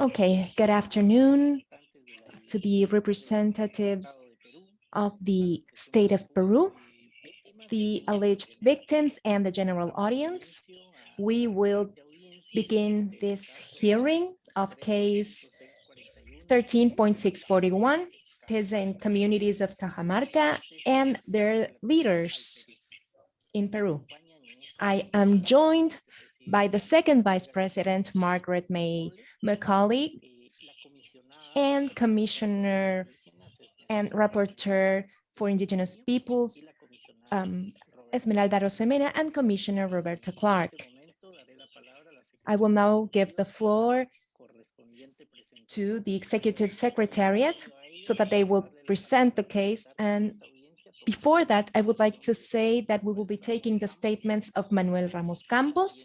Okay, good afternoon to the representatives of the state of Peru, the alleged victims and the general audience. We will begin this hearing of case 13.641, peasant communities of Cajamarca and their leaders in Peru. I am joined by the second Vice President, Margaret May Macaulay, and Commissioner and Rapporteur for Indigenous Peoples, um, Esmeralda Arosemena, and Commissioner Roberta Clark. I will now give the floor to the Executive Secretariat so that they will present the case and before that, I would like to say that we will be taking the statements of Manuel Ramos Campos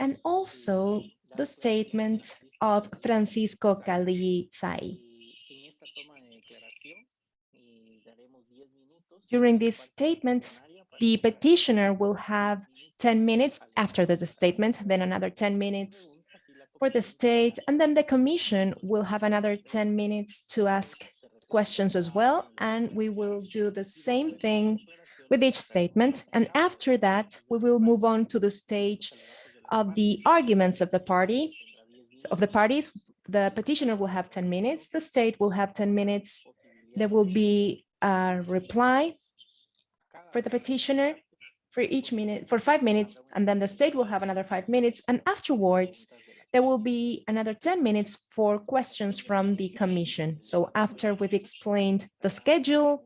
and also the statement of Francisco Calizay. During this statement, the petitioner will have 10 minutes after the statement, then another 10 minutes for the state, and then the commission will have another 10 minutes to ask questions as well. And we will do the same thing with each statement. And after that, we will move on to the stage of the arguments of the party, of the parties. The petitioner will have 10 minutes. The state will have 10 minutes. There will be a reply for the petitioner for each minute for five minutes and then the state will have another five minutes and afterwards there will be another 10 minutes for questions from the commission. So after we've explained the schedule,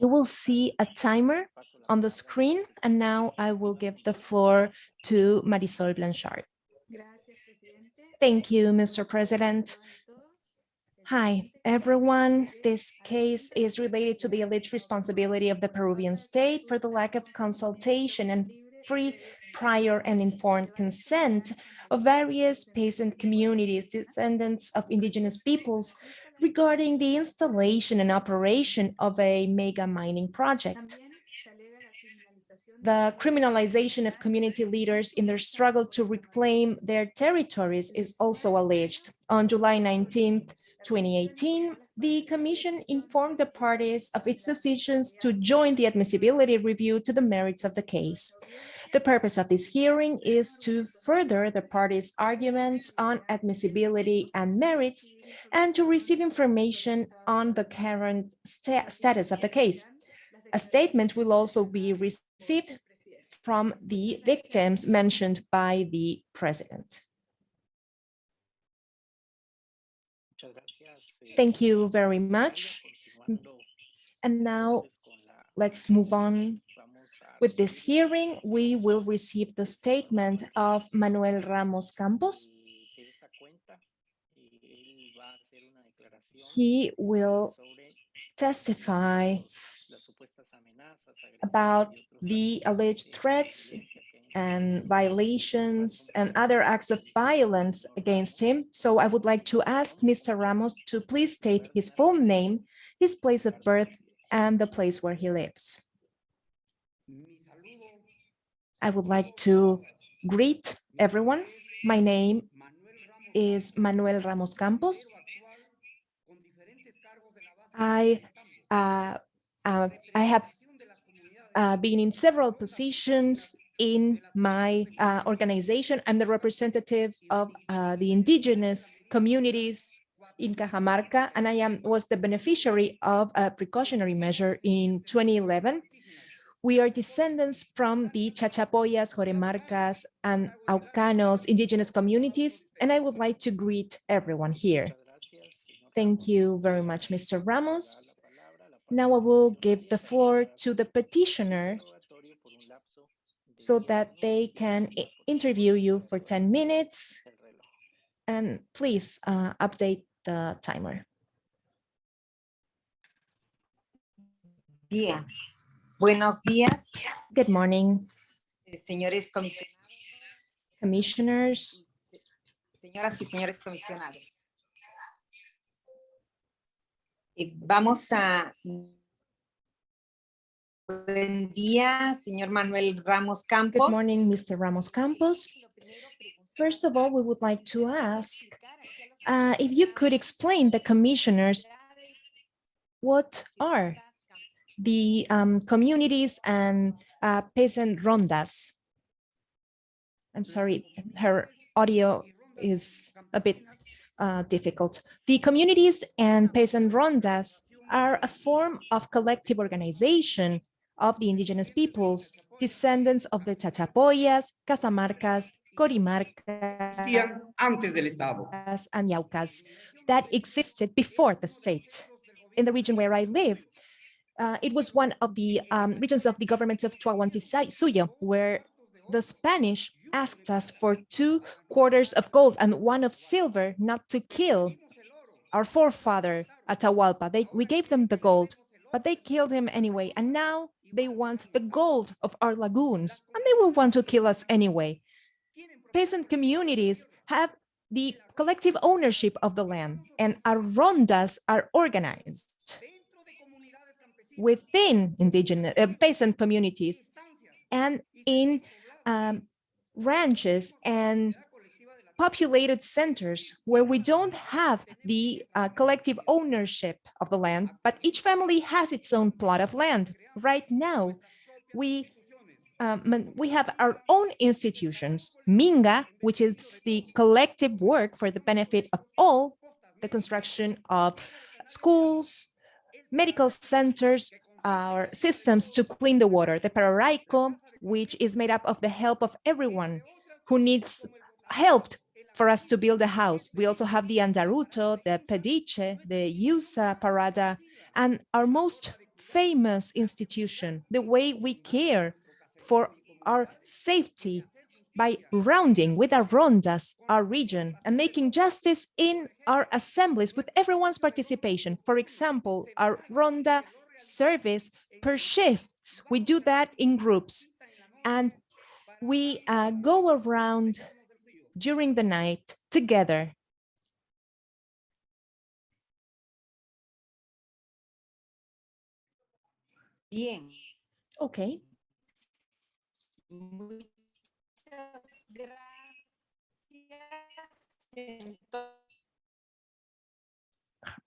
you will see a timer on the screen. And now I will give the floor to Marisol Blanchard. Thank you, Mr. President. Hi, everyone. This case is related to the alleged responsibility of the Peruvian state for the lack of consultation and free, prior, and informed consent of various peasant communities, descendants of indigenous peoples, regarding the installation and operation of a mega mining project. The criminalization of community leaders in their struggle to reclaim their territories is also alleged. On July 19, 2018, the Commission informed the parties of its decisions to join the admissibility review to the merits of the case. The purpose of this hearing is to further the parties' arguments on admissibility and merits and to receive information on the current sta status of the case. A statement will also be received from the victims mentioned by the president. Thank you very much. And now let's move on with this hearing, we will receive the statement of Manuel Ramos Campos. He will testify about the alleged threats and violations and other acts of violence against him. So I would like to ask Mr. Ramos to please state his full name, his place of birth, and the place where he lives. I would like to greet everyone. My name is Manuel Ramos Campos. I uh, uh, I have uh, been in several positions in my uh, organization. I'm the representative of uh, the indigenous communities in Cajamarca, and I am was the beneficiary of a precautionary measure in 2011 we are descendants from the Chachapoyas, Joremarcas, and Aucanos indigenous communities, and I would like to greet everyone here. Thank you very much, Mr. Ramos. Now I will give the floor to the petitioner so that they can interview you for 10 minutes. And please uh, update the timer. Yeah. Buenos días. Good morning. Eh, señores comisionados. Commissioners. Señoras y señores comisionados. Eh, vamos a... Buen día, señor Manuel Ramos Campos. Good morning, Mr. Ramos Campos. First of all, we would like to ask uh, if you could explain the commissioners what are the um, communities and uh, peasant rondas. I'm sorry, her audio is a bit uh, difficult. The communities and peasant rondas are a form of collective organization of the indigenous peoples, descendants of the Chachapoyas, Casamarcas, Corimarcas, antes del Estado. and Yaucas that existed before the state. In the region where I live, uh, it was one of the um, regions of the government of Tahuantinsuyo, where the Spanish asked us for two quarters of gold and one of silver not to kill our forefather Atahualpa. They, we gave them the gold, but they killed him anyway. And now they want the gold of our lagoons, and they will want to kill us anyway. Peasant communities have the collective ownership of the land, and our rondas are organized within indigenous uh, peasant communities and in um, ranches and populated centers where we don't have the uh, collective ownership of the land, but each family has its own plot of land. Right now, we um, we have our own institutions, Minga, which is the collective work for the benefit of all, the construction of schools, medical centers, our systems to clean the water, the Pararaico, which is made up of the help of everyone who needs help for us to build a house. We also have the Andaruto, the Pediche, the Yusa Parada, and our most famous institution, the way we care for our safety by rounding with our rondas, our region, and making justice in our assemblies with everyone's participation. For example, our ronda service per shifts. We do that in groups and we uh, go around during the night together. Bien. Okay.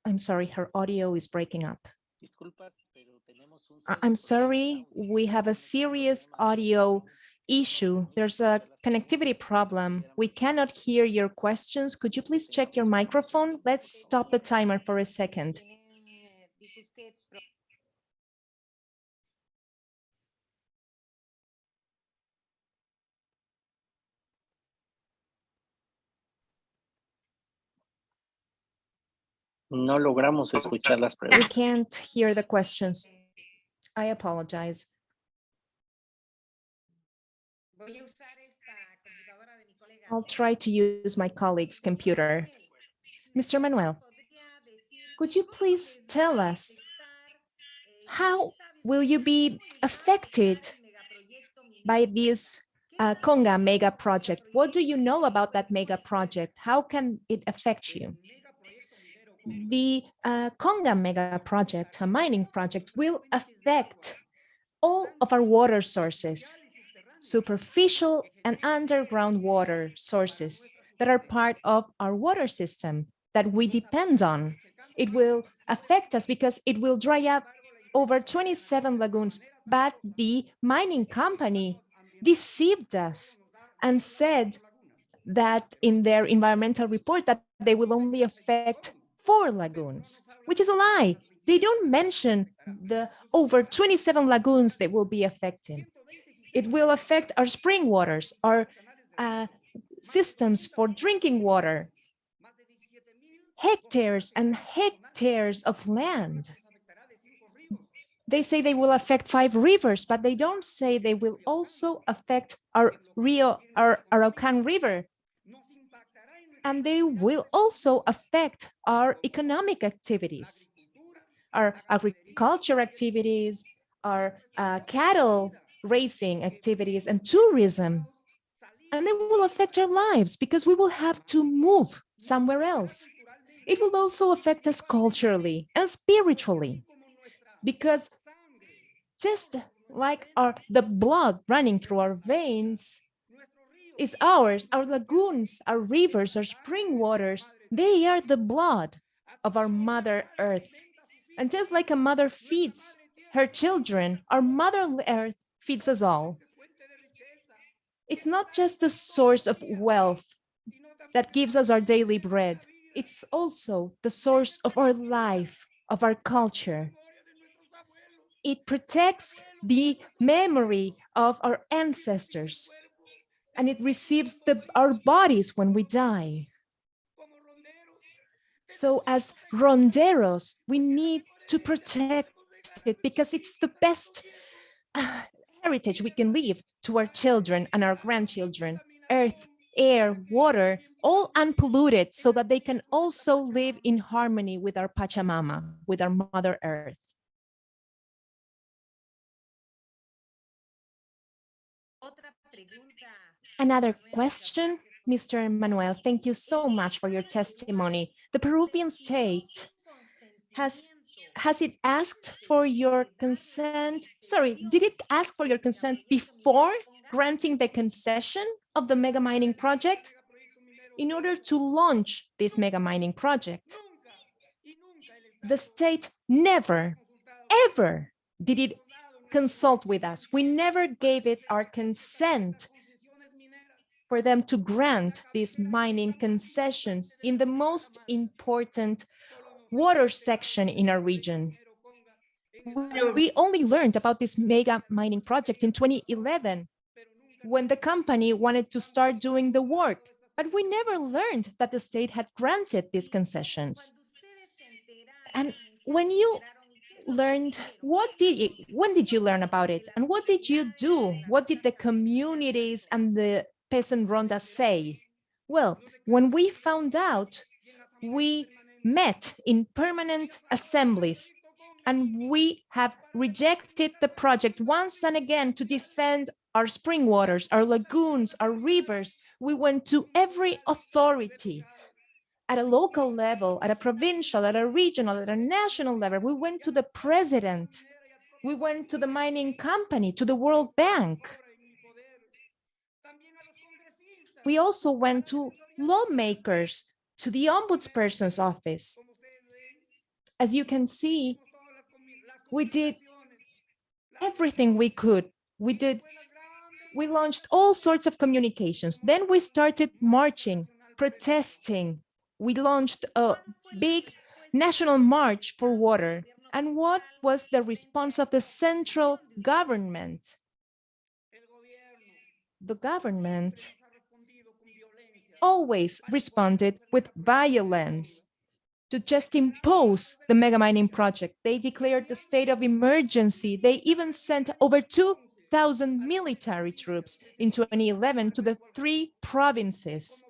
I'm sorry, her audio is breaking up. I'm sorry, we have a serious audio issue. There's a connectivity problem. We cannot hear your questions. Could you please check your microphone? Let's stop the timer for a second. No logramos escuchar las We can't hear the questions. I apologize. I'll try to use my colleague's computer. Mr. Manuel, could you please tell us how will you be affected by this uh, Conga mega project? What do you know about that mega project? How can it affect you? The uh, Conga mega project, a mining project, will affect all of our water sources, superficial and underground water sources that are part of our water system that we depend on. It will affect us because it will dry up over 27 lagoons, but the mining company deceived us and said that in their environmental report that they will only affect four lagoons, which is a lie. They don't mention the over 27 lagoons that will be affected. It will affect our spring waters, our uh, systems for drinking water, hectares and hectares of land. They say they will affect five rivers, but they don't say they will also affect our Rio, our Araucan River. And they will also affect our economic activities, our agriculture activities, our uh, cattle racing activities and tourism. And they will affect our lives because we will have to move somewhere else. It will also affect us culturally and spiritually because just like our the blood running through our veins, is ours. Our lagoons, our rivers, our spring waters, they are the blood of our Mother Earth. And just like a mother feeds her children, our Mother Earth feeds us all. It's not just a source of wealth that gives us our daily bread. It's also the source of our life, of our culture. It protects the memory of our ancestors and it receives the, our bodies when we die. So as ronderos, we need to protect it because it's the best uh, heritage we can leave to our children and our grandchildren, earth, air, water, all unpolluted so that they can also live in harmony with our Pachamama, with our Mother Earth. Another question, Mr. Manuel, thank you so much for your testimony. The Peruvian state has has it asked for your consent? Sorry, did it ask for your consent before granting the concession of the mega mining project in order to launch this mega mining project? The state never, ever did it consult with us. We never gave it our consent for them to grant these mining concessions in the most important water section in our region. We only learned about this mega mining project in 2011 when the company wanted to start doing the work, but we never learned that the state had granted these concessions. And when you learned, what did you, when did you learn about it? And what did you do? What did the communities and the peasant ronda say? Well, when we found out, we met in permanent assemblies and we have rejected the project once and again to defend our spring waters, our lagoons, our rivers. We went to every authority at a local level, at a provincial, at a regional, at a national level. We went to the president. We went to the mining company, to the World Bank. We also went to lawmakers, to the ombudsperson's office. As you can see, we did everything we could. We did, we launched all sorts of communications. Then we started marching, protesting. We launched a big national march for water. And what was the response of the central government? The government always responded with violence to just impose the mega mining project. They declared the state of emergency. They even sent over 2,000 military troops in 2011 to the three provinces.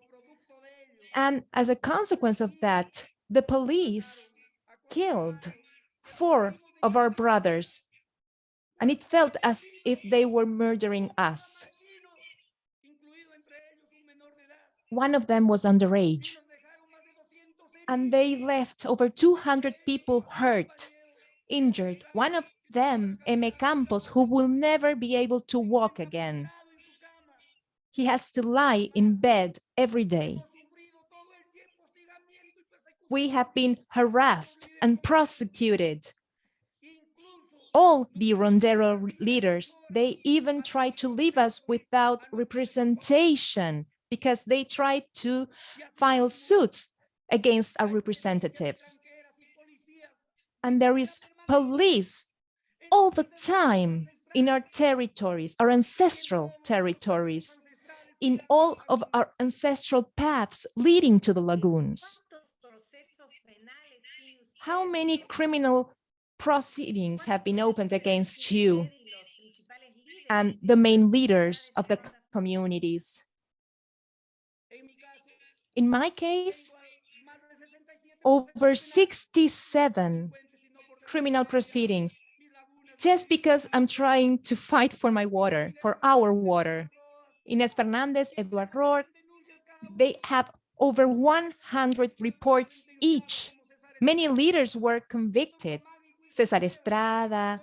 And as a consequence of that, the police killed four of our brothers. And it felt as if they were murdering us. One of them was underage. And they left over 200 people hurt, injured. One of them, Elmer Campos, who will never be able to walk again. He has to lie in bed every day. We have been harassed and prosecuted. All the Rondero leaders, they even tried to leave us without representation because they tried to file suits against our representatives. And there is police all the time in our territories, our ancestral territories, in all of our ancestral paths leading to the lagoons. How many criminal proceedings have been opened against you and the main leaders of the communities? In my case, over 67 criminal proceedings just because I'm trying to fight for my water, for our water. Inés Fernandez, Eduard Rourke, they have over 100 reports each. Many leaders were convicted. Cesar Estrada,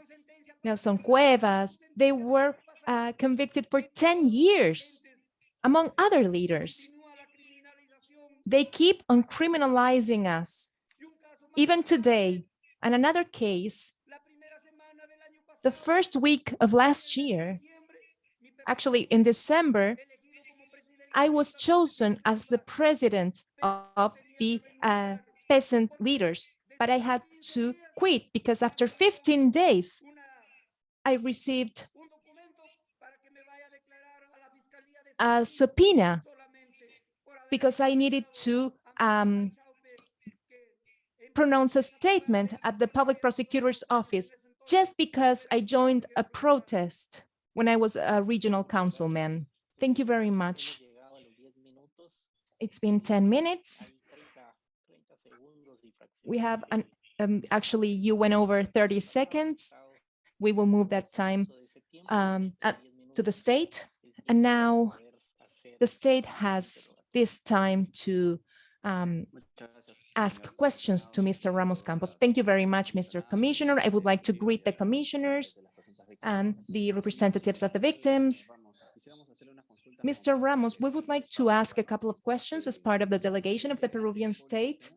Nelson Cuevas, they were uh, convicted for 10 years among other leaders. They keep on criminalizing us. Even today, and another case, the first week of last year, actually in December, I was chosen as the president of the uh, peasant leaders, but I had to quit because after 15 days, I received a subpoena because I needed to um, pronounce a statement at the public prosecutor's office just because I joined a protest when I was a regional councilman. Thank you very much. It's been 10 minutes. We have an, um, actually, you went over 30 seconds. We will move that time um, to the state. And now the state has this time to um, ask questions to Mr. Ramos Campos. Thank you very much, Mr. Commissioner. I would like to greet the commissioners and the representatives of the victims. Mr. Ramos, we would like to ask a couple of questions as part of the delegation of the Peruvian state.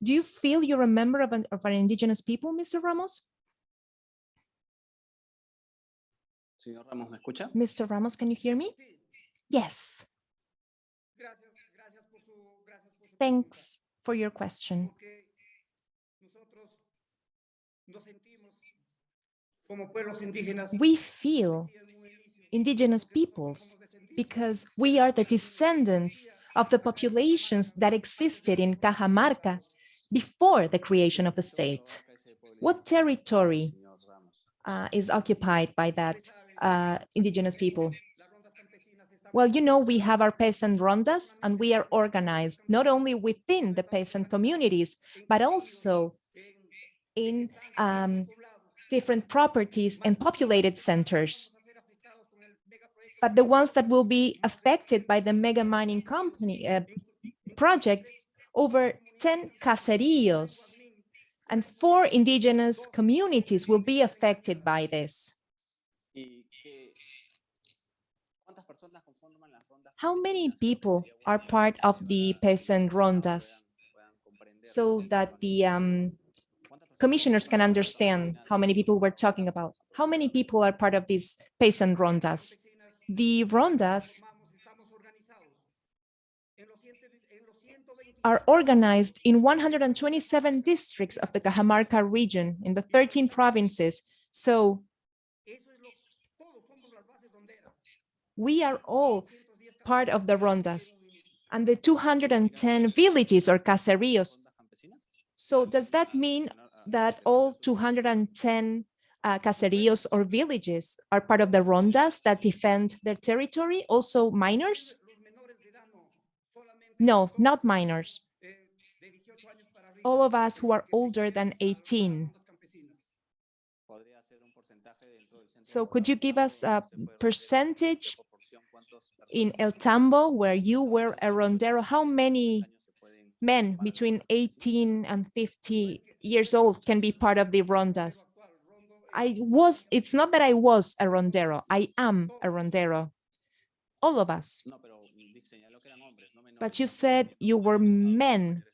Do you feel you're a member of an, of an indigenous people, Mr. Ramos? Señor Ramos, ¿me escucha? Mr. Ramos, can you hear me? Yes, thanks for your question. Como pueblos indígenas, We feel indigenous peoples because we are the descendants of the populations that existed in Cajamarca before the creation of the state. What territory uh, is occupied by that uh, indigenous people? Well, you know, we have our peasant rondas and we are organized not only within the peasant communities, but also in um, different properties and populated centers. But the ones that will be affected by the mega mining company uh, project, over 10 caseríos and four indigenous communities will be affected by this. How many people are part of the peasant rondas so that the um, commissioners can understand how many people we're talking about? How many people are part of these peasant rondas? The rondas are organized in 127 districts of the Cajamarca region in the 13 provinces. So we are all part of the rondas and the 210 villages or caseríos. So does that mean that all 210 uh, caseríos or villages are part of the rondas that defend their territory, also minors? No, not minors. All of us who are older than 18. So could you give us a percentage in El Tambo, where you were a rondero, how many men between 18 and 50 years old can be part of the rondas? I was, it's not that I was a rondero, I am a rondero. All of us. But you said you were men.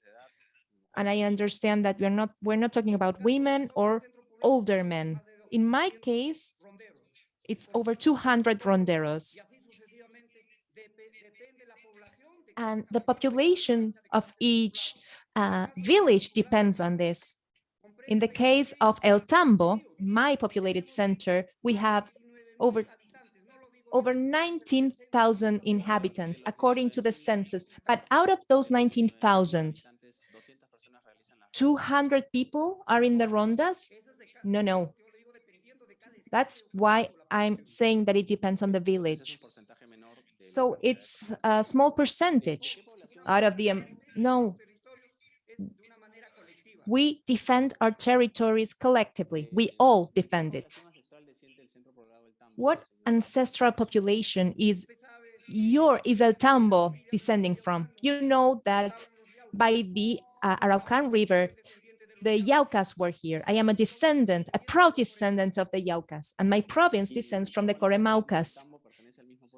And I understand that we're not, we're not talking about women or older men. In my case, it's over 200 ronderos. And the population of each uh, village depends on this. In the case of El Tambo, my populated center, we have over over 19,000 inhabitants according to the census. But out of those 19,000, 200 people are in the rondas? No, no. That's why I'm saying that it depends on the village. So it's a small percentage out of the, um, no. We defend our territories collectively. We all defend it. What ancestral population is your is El Tambo descending from? You know that by the uh, Araucan River, the Yaucas were here. I am a descendant, a proud descendant of the Yaucas, and my province descends from the Coremaucas.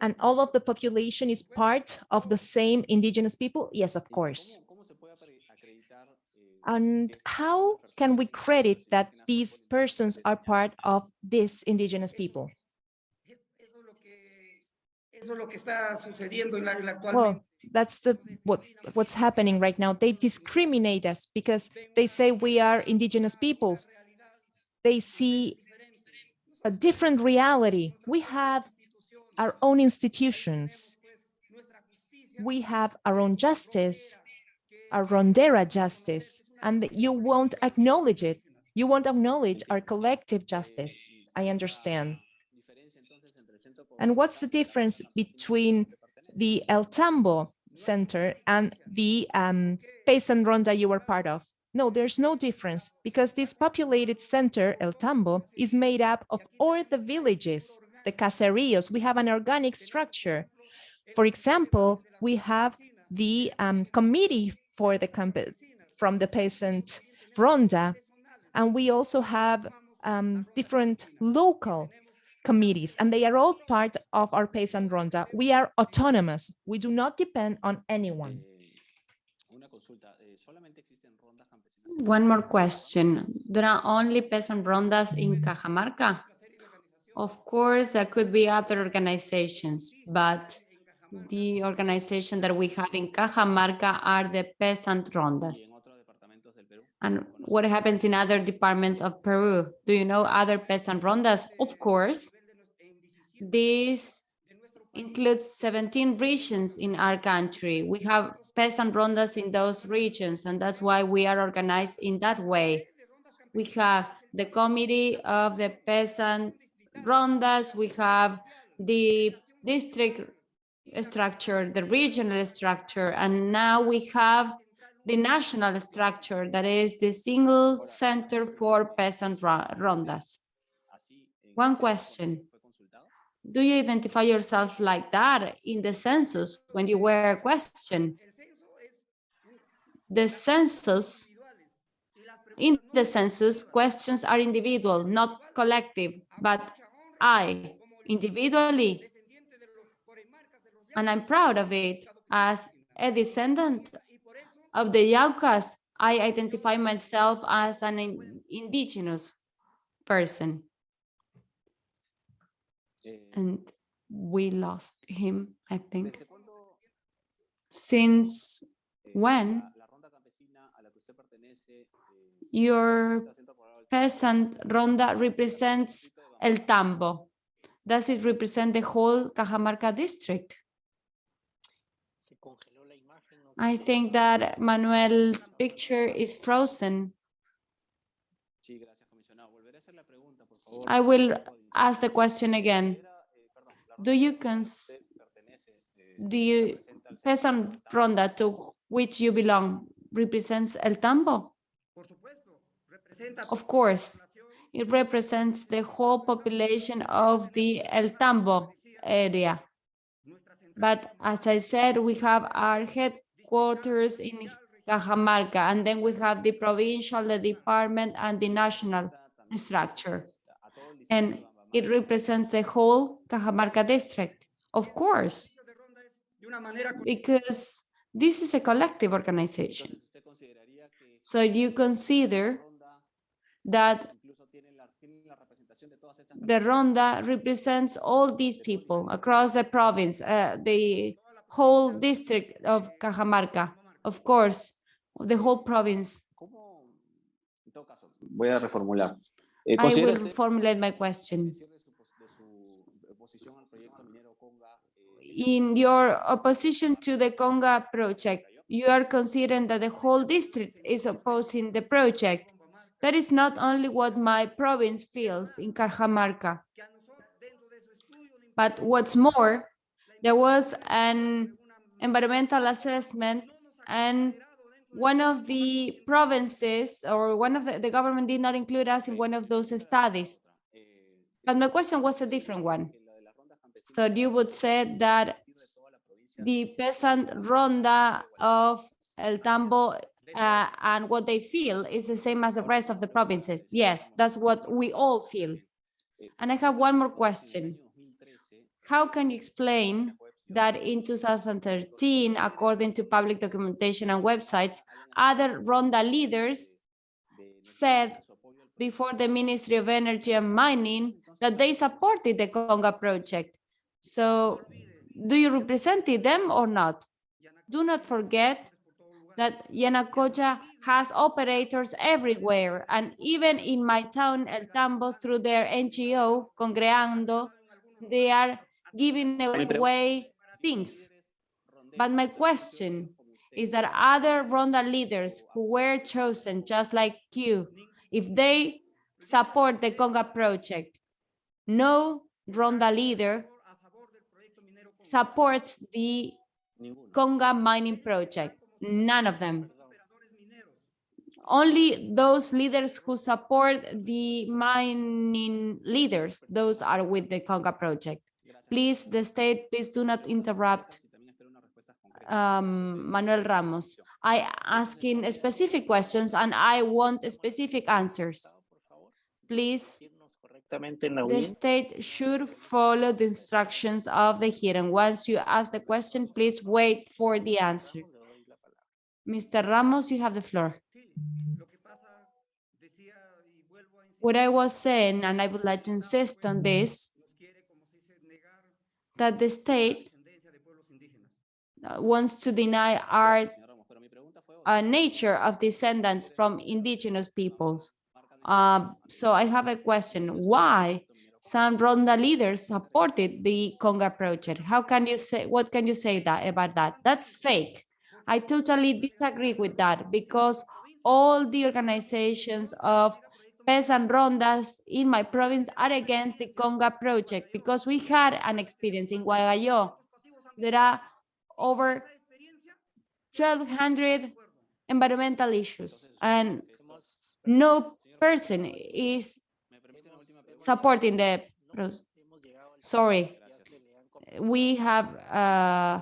And all of the population is part of the same indigenous people? Yes, of course. And how can we credit that these persons are part of this indigenous people? Well, that's the what what's happening right now. They discriminate us because they say we are indigenous peoples. They see a different reality. We have our own institutions. We have our own justice, our Rondera justice, and you won't acknowledge it. You won't acknowledge our collective justice. I understand. And what's the difference between the El Tambo Center and the um, Paysan Ronda you were part of? No, there's no difference because this populated center, El Tambo, is made up of all the villages, the caseríos. We have an organic structure. For example, we have the um, committee for the from the peasant Ronda, and we also have um, different local committees, and they are all part of our peasant Ronda. We are autonomous. We do not depend on anyone. One more question. There are only peasant rondas in Cajamarca? Of course, there could be other organizations, but the organization that we have in Cajamarca are the peasant rondas. And what happens in other departments of Peru? Do you know other peasant rondas? Of course. This includes 17 regions in our country. We have peasant rondas in those regions, and that's why we are organized in that way. We have the committee of the peasant rondas, we have the district structure, the regional structure, and now we have the national structure that is the single center for peasant ro- rondas. One question. Do you identify yourself like that in the census when you were questioned? The census, in the census, questions are individual, not collective, but I, individually, and I'm proud of it, as a descendant of the Yaucas, I identify myself as an in- indigenous person. Eh, And we lost him, I think. Since eh, when la, la ronda campesina a la que usted pertenece eh, your representa por ahora el peasant ronda represents El Tambo, does it represent the whole Cajamarca district? Se congeló la imagen. no sé I think that Manuel's picture is frozen. Sí, gracias, comisionado. Volveré a hacer la pregunta, por favor. I will ask the question again. Era, eh, perdón, la Do you campesina a la que cons- usted pertenece, eh, do you- Peasant ronda to which you belong represents El Tambo? Por supuesto, representa Of course. It represents the whole population of the El Tambo area. But as I said, we have our headquarters in Cajamarca, and then we have the provincial, the department, and the national structure. And it represents the whole Cajamarca district. Of course, because this is a collective organization. Entonces, ¿usted consideraría que So you consider that the Ronda represents all these people across the province, uh, the whole district of Cajamarca, of course, the whole province. ¿Cómo? En todo caso, voy a reformular. Eh, I will usted formulate my question. cierre de su, pos- de su oposición al proyecto minero Conga eh, es In your opposition to the Conga project, you are considering that the whole district is opposing the project. That is not only what my province feels in Cajamarca, but what's more, there was an environmental assessment and one of the provinces or one of the, the government did not include us in one of those studies. But my question was a different one. So you would say that the peasant ronda of El Tambo uh, and what they feel is the same as the rest of the provinces. Yes, that's what we all feel. And I have one more question. how can you explain that in 2013, according to public documentation and websites, other Ronda leaders said before the Ministry of Energy and Mining that they supported the Conga project. So do you represent them or not? Do not forget that Yanacocha has operators everywhere and even in my town, El Tambo, through their NGO, Congreando, they are giving away things. But my question is that other Ronda leaders who were chosen just like you, if they support the Conga project, no Ronda leader supports the Conga mining project, none of them. Only those leaders who support the mining leaders, those are with the Conga project. Please, the state, please do not interrupt um, Manuel Ramos. I asking specific questions and I want specific answers. Please, the state should follow the instructions of the hearing. Once you ask the question, please wait for the answer. Mr. Ramos, you have the floor. Sí, lo que pasa, decía y vuelvo a insistir, What I was saying, and I would like to insist on this, nos quiere, como se dice, negar that the state descendencia de pueblos indígenas. uh, wants to deny our uh, nature of descendants from indigenous peoples. Um, so I have a question. Why some Ronda leaders supported the Conga project? How can you say, what can you say that about that? That's fake. I totally disagree with that because all the organizations of peasant rondas in my province are against the Conga project because we had an experience in Hualgayoc. There are over 1,200 environmental issues and no person is supporting the, sorry, we have, uh,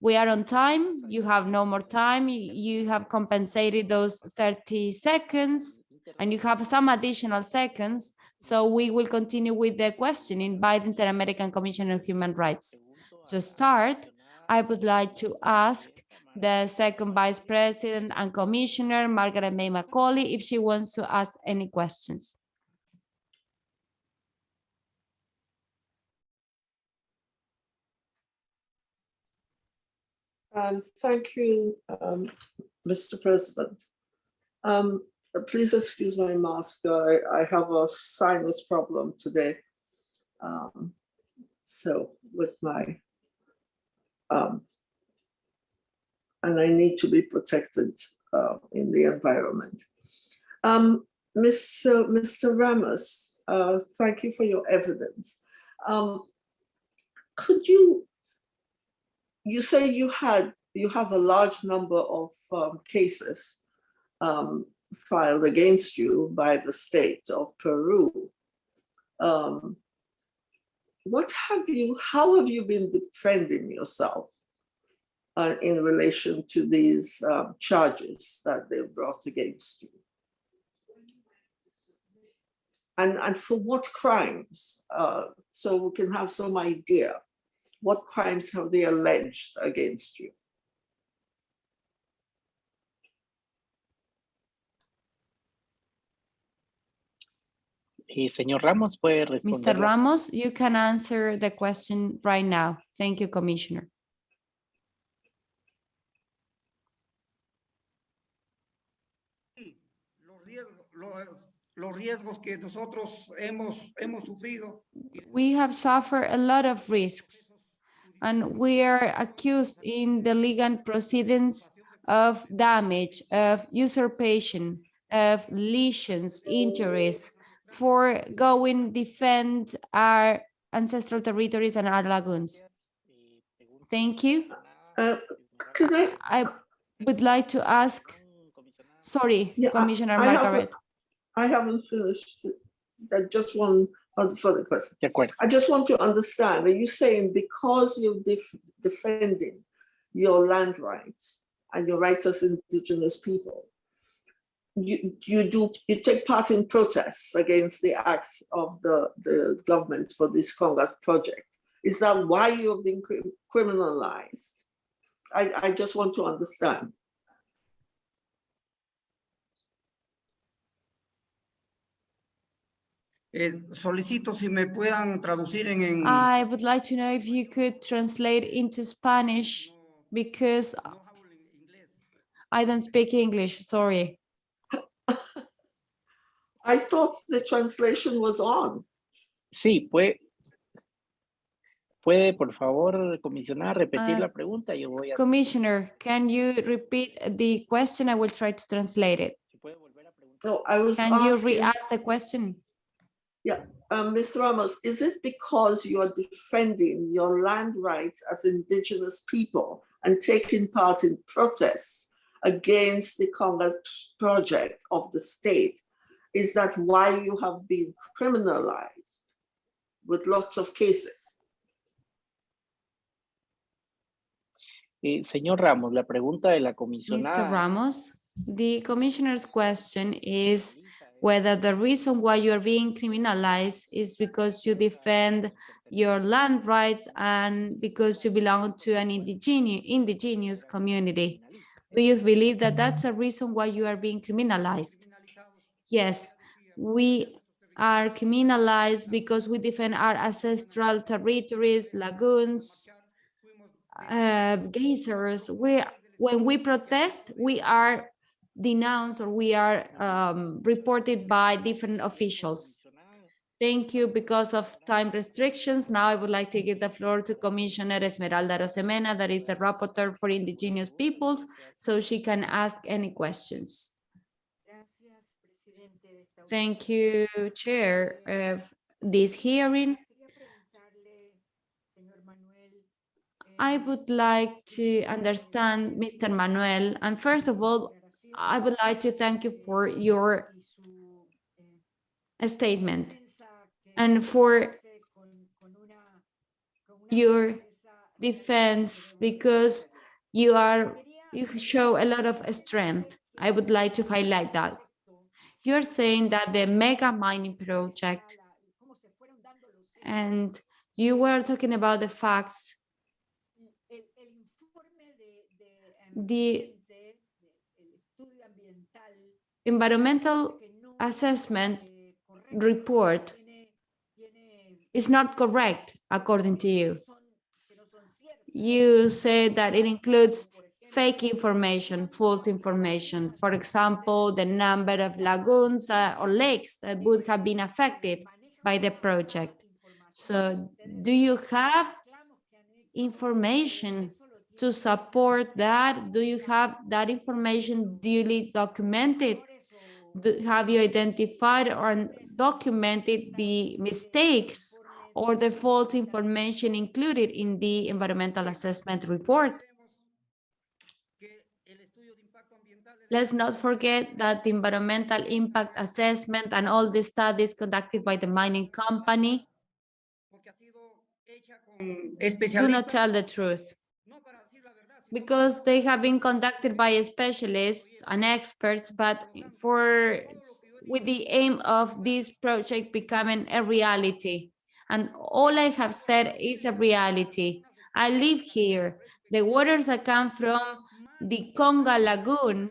we are on time, you have no more time, you have compensated those 30 seconds, and you have some additional seconds, so we will continue with the questioning by the Inter-American Commission on Human Rights. To start, I would like to ask the second vice president and commissioner, Margaret May Macaulay, if she wants to ask any questions. Um, thank you, um, Mr. President. Um, please excuse my mask. I, I have a sinus problem today. Um, so with my, um, and I need to be protected uh, in the environment. Um, Mr. Mr. Ramos, uh, thank you for your evidence. Could you you say you had, you have a large number of um, cases um, filed against you by the state of Peru. Um, What have you, how have you been defending yourself uh, in relation to these um, charges that they brought against you? And, and for what crimes? Uh, So we can have some idea what crimes have they alleged against you? Y señor Ramos puede Mr. Ramos, you can answer the question right now. Thank you, Commissioner. Los riesgos, los, los riesgos que nosotros hemos, hemos sufrido. We have suffered a lot of risks and we are accused in the legal proceedings of damage, of usurpation, of lesions, injuries for going defend our ancestral territories and our lagoons. Thank you. Uh, Could I, I would like to ask, sorry, Yeah, I- Commissioner I a- Margaret. I haven't finished, that just one Oh, further question. Acuerdo. I just want to understand, are you saying because you're def- defending your land rights and your rights as indigenous people, you, you do, you take part in protests against the acts of the, the government for this Conga project? Is that why you have been cri- criminalized? I, I just want to understand. Eh, solicito si me puedan traducir en, en- I would like to know if you could translate into Spanish because no hablo en inglés. I don't speak English, sorry. I thought the translation was on. Sí, puede. Puede, por favor, comisionar, repetir Ah, la pregunta. Yo voy a. Commissioner, can you repeat the question? I will try to translate it. Si puede volver a preguntar. So I was Can you asking, re-ask the question? Um, Mr. Ramos, is it because you are defending your land rights as indigenous people and taking part in protests against the Conga project of the state? Is that why you have been criminalized with lots of cases? Eh, señor Ramos, la pregunta de la Mr. comisionada. Ramos, the commissioner's question is whether the reason why you are being criminalized is because you defend your land rights and because you belong to an indigenous, indigenous community. Do you believe that that's a reason why you are being criminalized? Yes, we are criminalized because we defend our ancestral territories, lagoons, uh, geysers. We, when we protest, we are denounced or we are um, reported by different officials. Thank you. Because of time restrictions, now I would like to give the floor to Commissioner Esmeralda Arosemena, that is a rapporteur for indigenous peoples, so she can ask any questions. Thank you, Chair of this hearing. I would like to understand Mr. Manuel, and first of all, I would like to thank you for your statement and for your defense because you are you show a lot of strength. I would like to highlight that. You're saying that the mega mining project and you were talking about the facts the environmental assessment report is not correct according to you. You say that it includes fake information, false information. For example, the number of lagoons uh, or lakes that would have been affected by the project. So do you have information to support that? Do you have that information duly documented? Have you identified or documented the mistakes or the false information included in the environmental assessment report? Let's not forget that the environmental impact assessment and all the studies conducted by the mining company do not tell the truth because they have been conducted by specialists and experts, but for with the aim of this project becoming a reality. And all I have said is a reality. I live here. The waters that come from the Conga Lagoon,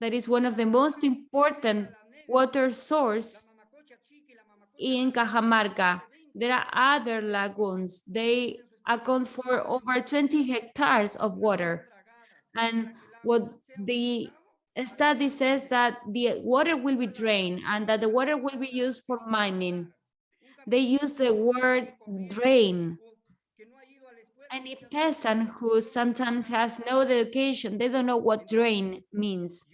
that is one of the most important water source in Cajamarca. There are other lagoons. They account for over 20 hectares of water. And what the study says that the water will be drained and that the water will be used for mining. They use the word drain. Any peasant who sometimes has no education, they don't know what drain means.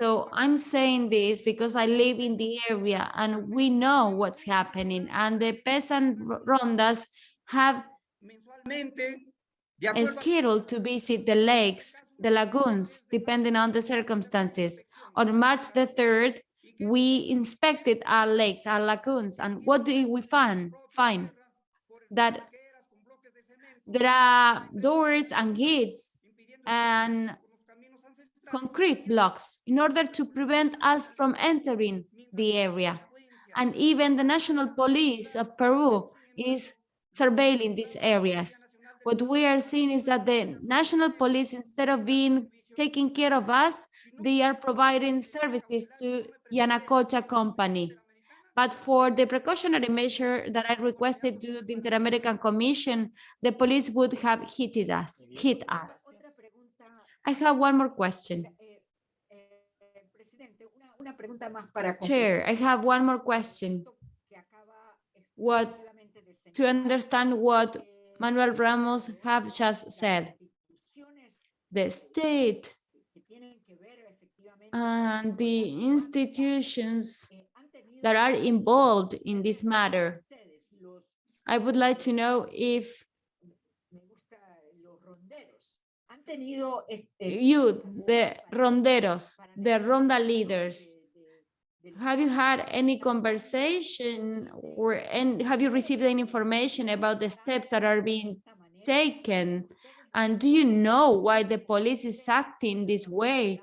So I'm saying this because I live in the area and we know what's happening and the peasant rondas have a schedule to visit the lakes, the lagoons, depending on the circumstances. On March the 3rd, we inspected our lakes, our lagoons, and what did we find? Find that there are doors and gates and concrete blocks in order to prevent us from entering the area. And even the National Police of Peru is surveilling these areas. What we are seeing is that the national police, instead of being taking care of us, they are providing services to Yanacocha company. But for the precautionary measure that I requested to the Inter-American Commission, the police would have hit us, hit us. I have one more question. presidente, una, una pregunta más para Chair, I have one more question What- to understand what Manuel Ramos have just said. The state and the institutions that are involved in this matter. I would like to know if you, the ronderos, the ronda leaders, have you had any conversation or and have you received any information about the steps that are being taken? And do you know why the police is acting this way?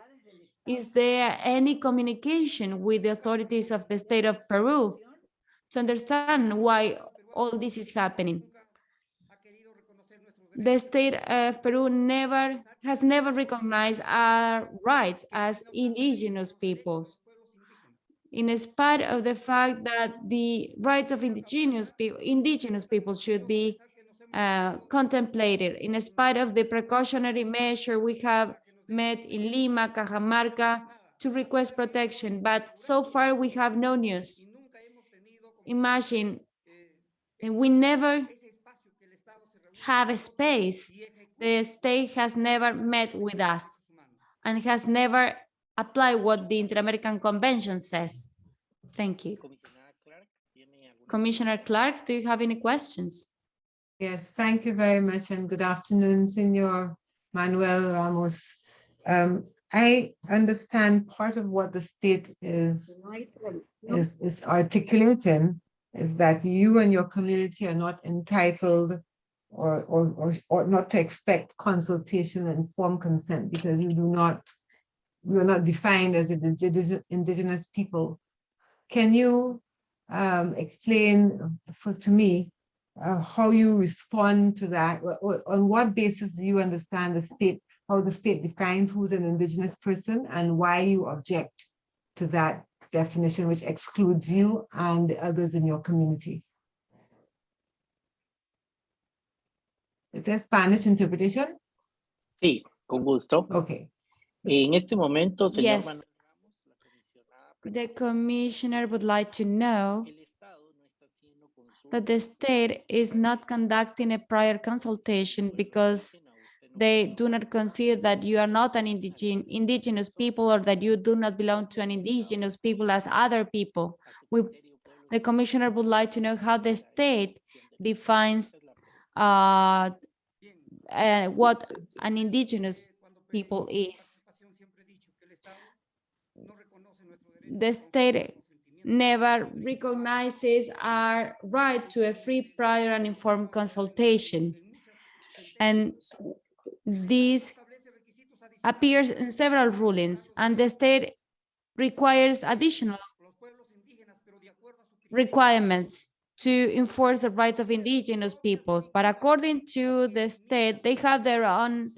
Is there any communication with the authorities of the state of Peru to understand why all this is happening? The state of Peru never has never recognized our rights as indigenous peoples. In spite of the fact that the rights of indigenous people, indigenous people should be uh, contemplated, in spite of the precautionary measure we have met in Lima, Cajamarca to request protection, but so far we have no news. Imagine, we never have a space. The state has never met with us and has never applied what the Inter-American Convention says. Thank you. Comisionada Clark, ¿tiene alguna Commissioner Clark, do you have any questions? Yes, thank you very much and good afternoon, Senor Manuel Ramos. Um, I understand part of what the state is, is, is articulating is that you and your community are not entitled or, or, or, or not to expect consultation and informed consent because you do not, you are not defined as an indigenous, people. Can you um, explain for, to me uh, how you respond to that? On what basis do you understand the state, how the state defines who's an indigenous person and why you object to that definition, which excludes you and the others in your community? Is there Spanish interpretation? Sí, con gusto. Okay. En este momento, señor Yes. Manuel Ramos, The commissioner would like to know el Estado no está haciendo consulta that the state is not conducting a prior consultation because indígena, usted no they do not consider that you are not an indigen indigenous people or that you do not belong to an indigenous people as other people. We, the commissioner would like to know how the state defines Esa es la uh, uh, what an indigenous people is. The state never recognizes our right to a free, prior, and informed consultation. And this appears in several rulings, and the state requires additional requirements to enforce the rights of indigenous peoples. But according to the state, they have their own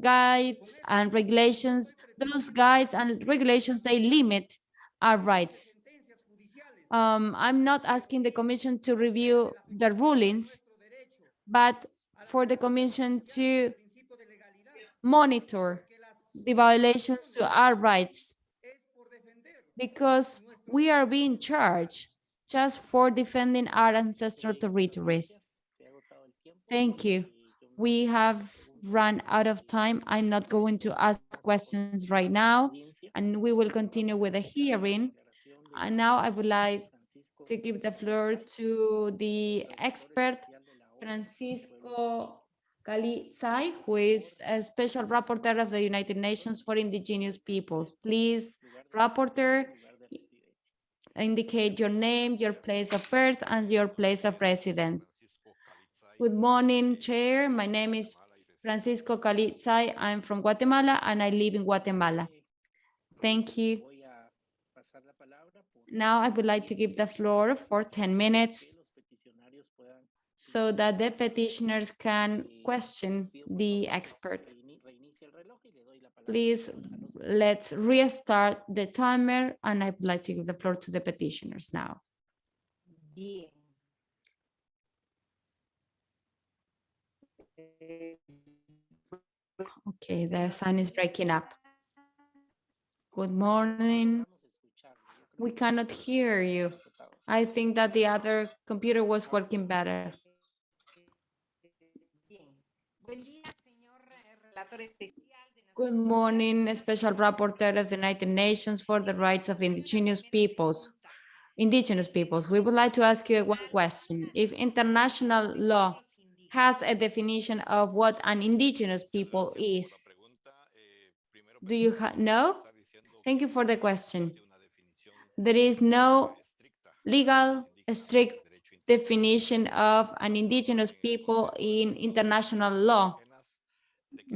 guides and regulations. Those guides and regulations, they limit our rights. Um, I'm not asking the commission to review the rulings, but for the commission to monitor the violations to our rights because we are being charged just for defending our ancestral territories. Thank you. We have run out of time. I'm not going to ask questions right now, and we will continue with the hearing. And now I would like to give the floor to the expert, Francisco Calí Tzay, who is a special rapporteur of the United Nations for Indigenous Peoples. Please, rapporteur, indicate your name, your place of birth, and your place of residence. Good morning, Chair. My name is Francisco Calí Tzay. I'm from Guatemala, and I live in Guatemala. Thank you. Voy a pasar la palabra por- Now I would like to give the floor for 10 minutes que los peticionarios puedan so that the petitioners can question the expert. Please, let's restart the timer and I'd like to give the floor to the petitioners now. Bien. Eh, Okay, the sound is breaking up. Good morning. We cannot hear you. I think that the other computer was working better. Good morning, Special Rapporteur of the United Nations for the Rights of Indigenous Peoples. Indigenous peoples, we would like to ask you one question. If international law has a definition of what an indigenous people is, do you know? Thank you for the question. There is no legal strict definition of an indigenous people in international law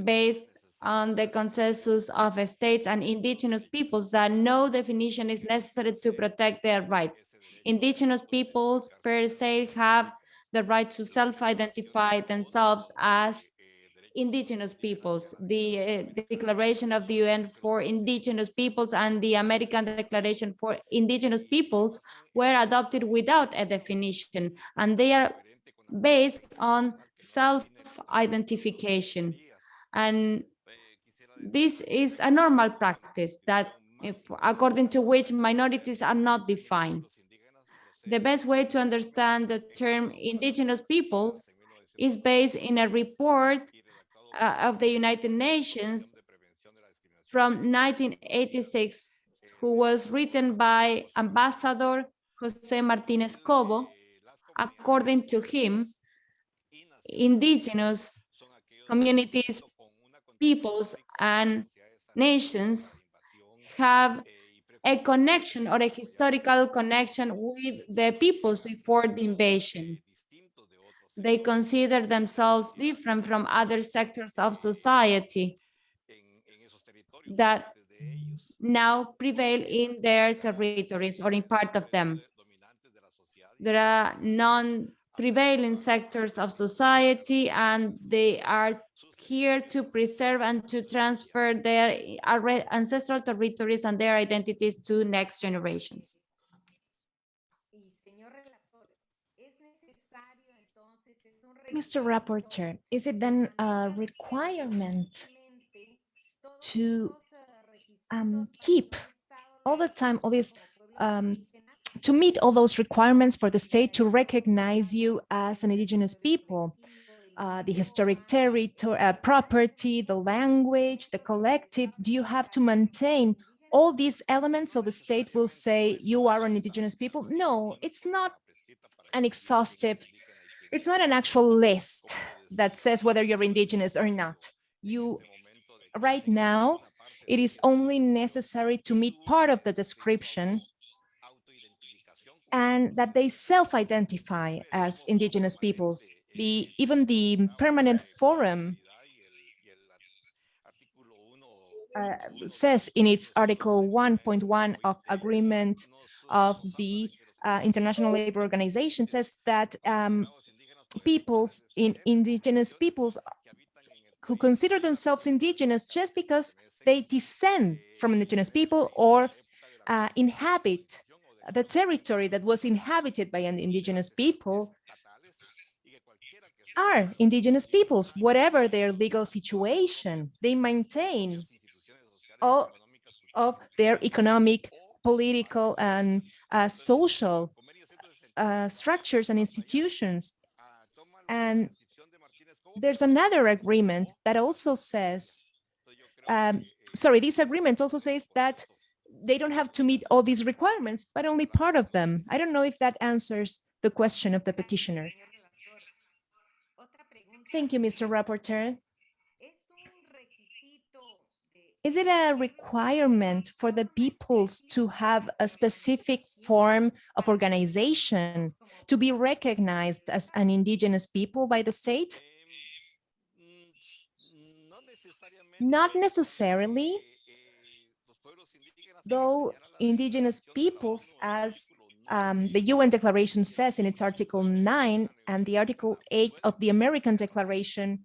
based on the consensus of states and indigenous peoples that no definition is necessary to protect their rights. Indigenous peoples per se have the right to self-identify themselves as indigenous peoples. The uh, Declaration of the UN for Indigenous Peoples and the American Declaration for Indigenous Peoples were adopted without a definition, and they are based on self-identification. And this is a normal practice that if, according to which minorities are not defined. The best way to understand the term indigenous peoples is based in a report Uh, of the United Nations from 1986, who was written by Ambassador Jose Martinez Cobo. According to him, indigenous communities, peoples, and nations have a connection or a historical connection with the peoples before the invasion. They consider themselves different from other sectors of society that now prevail in their territories or in part of them. There are non-prevailing sectors of society and they are here to preserve and to transfer their ancestral territories and their identities to next generations. Y señor relator, es necesario entonces, es un Mr. Rapporteur, is it then a requirement to um, keep all the time all these um, to meet all those requirements for the state to recognize you as an indigenous people, uh, the historic territory, uh, property, the language, the collective, do you have to maintain all these elements so the state will say you are an indigenous people? No, it's not an exhaustive, it's not an actual list that says whether you're indigenous or not. You, right now, it is only necessary to meet part of the description and that they self-identify as indigenous peoples. The, even the permanent forum uh, says in its article 1.1 of agreement of the uh, International Labor Organization says that um, peoples in indigenous peoples who consider themselves indigenous just because they descend from indigenous people or uh, inhabit the territory that was inhabited by an indigenous people are indigenous peoples, whatever their legal situation, they maintain all of their economic, political, and uh, social uh, structures and institutions. And there's another agreement that also says, um, sorry, this agreement also says that they don't have to meet all these requirements, but only part of them. I don't know if that answers the question of the petitioner. Thank you, Mr. Rapporteur. Is it a requirement for the peoples to have a specific form of organization to be recognized as an indigenous people by the state? Not necessarily, though indigenous peoples as um, the UN Declaration says in its Article 9 and the Article 8 of the American Declaration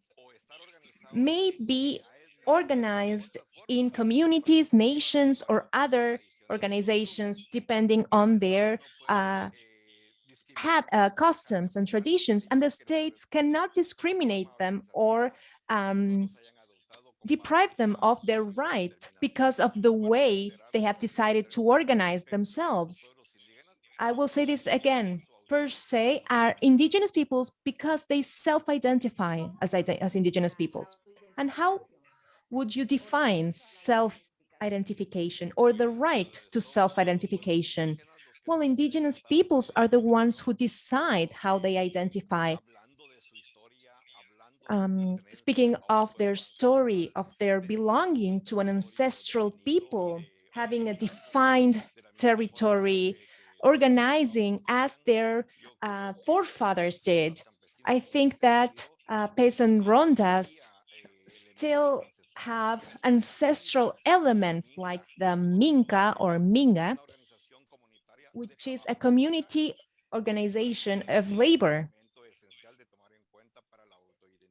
may be organized in communities, nations, or other organizations, depending on their uh, have uh, customs and traditions, and the states cannot discriminate them or um, deprive them of their right because of the way they have decided to organize themselves. I will say this again, per se are indigenous peoples because they self-identify as, as indigenous peoples. And how would you define self-identification or the right to self-identification? Well, indigenous peoples are the ones who decide how they identify. Um, speaking of their story, of their belonging to an ancestral people, having a defined territory, organizing as their uh, forefathers did. I think that uh, peasant rondas still have ancestral elements like the Minca or Minga, which is a community organization of labor.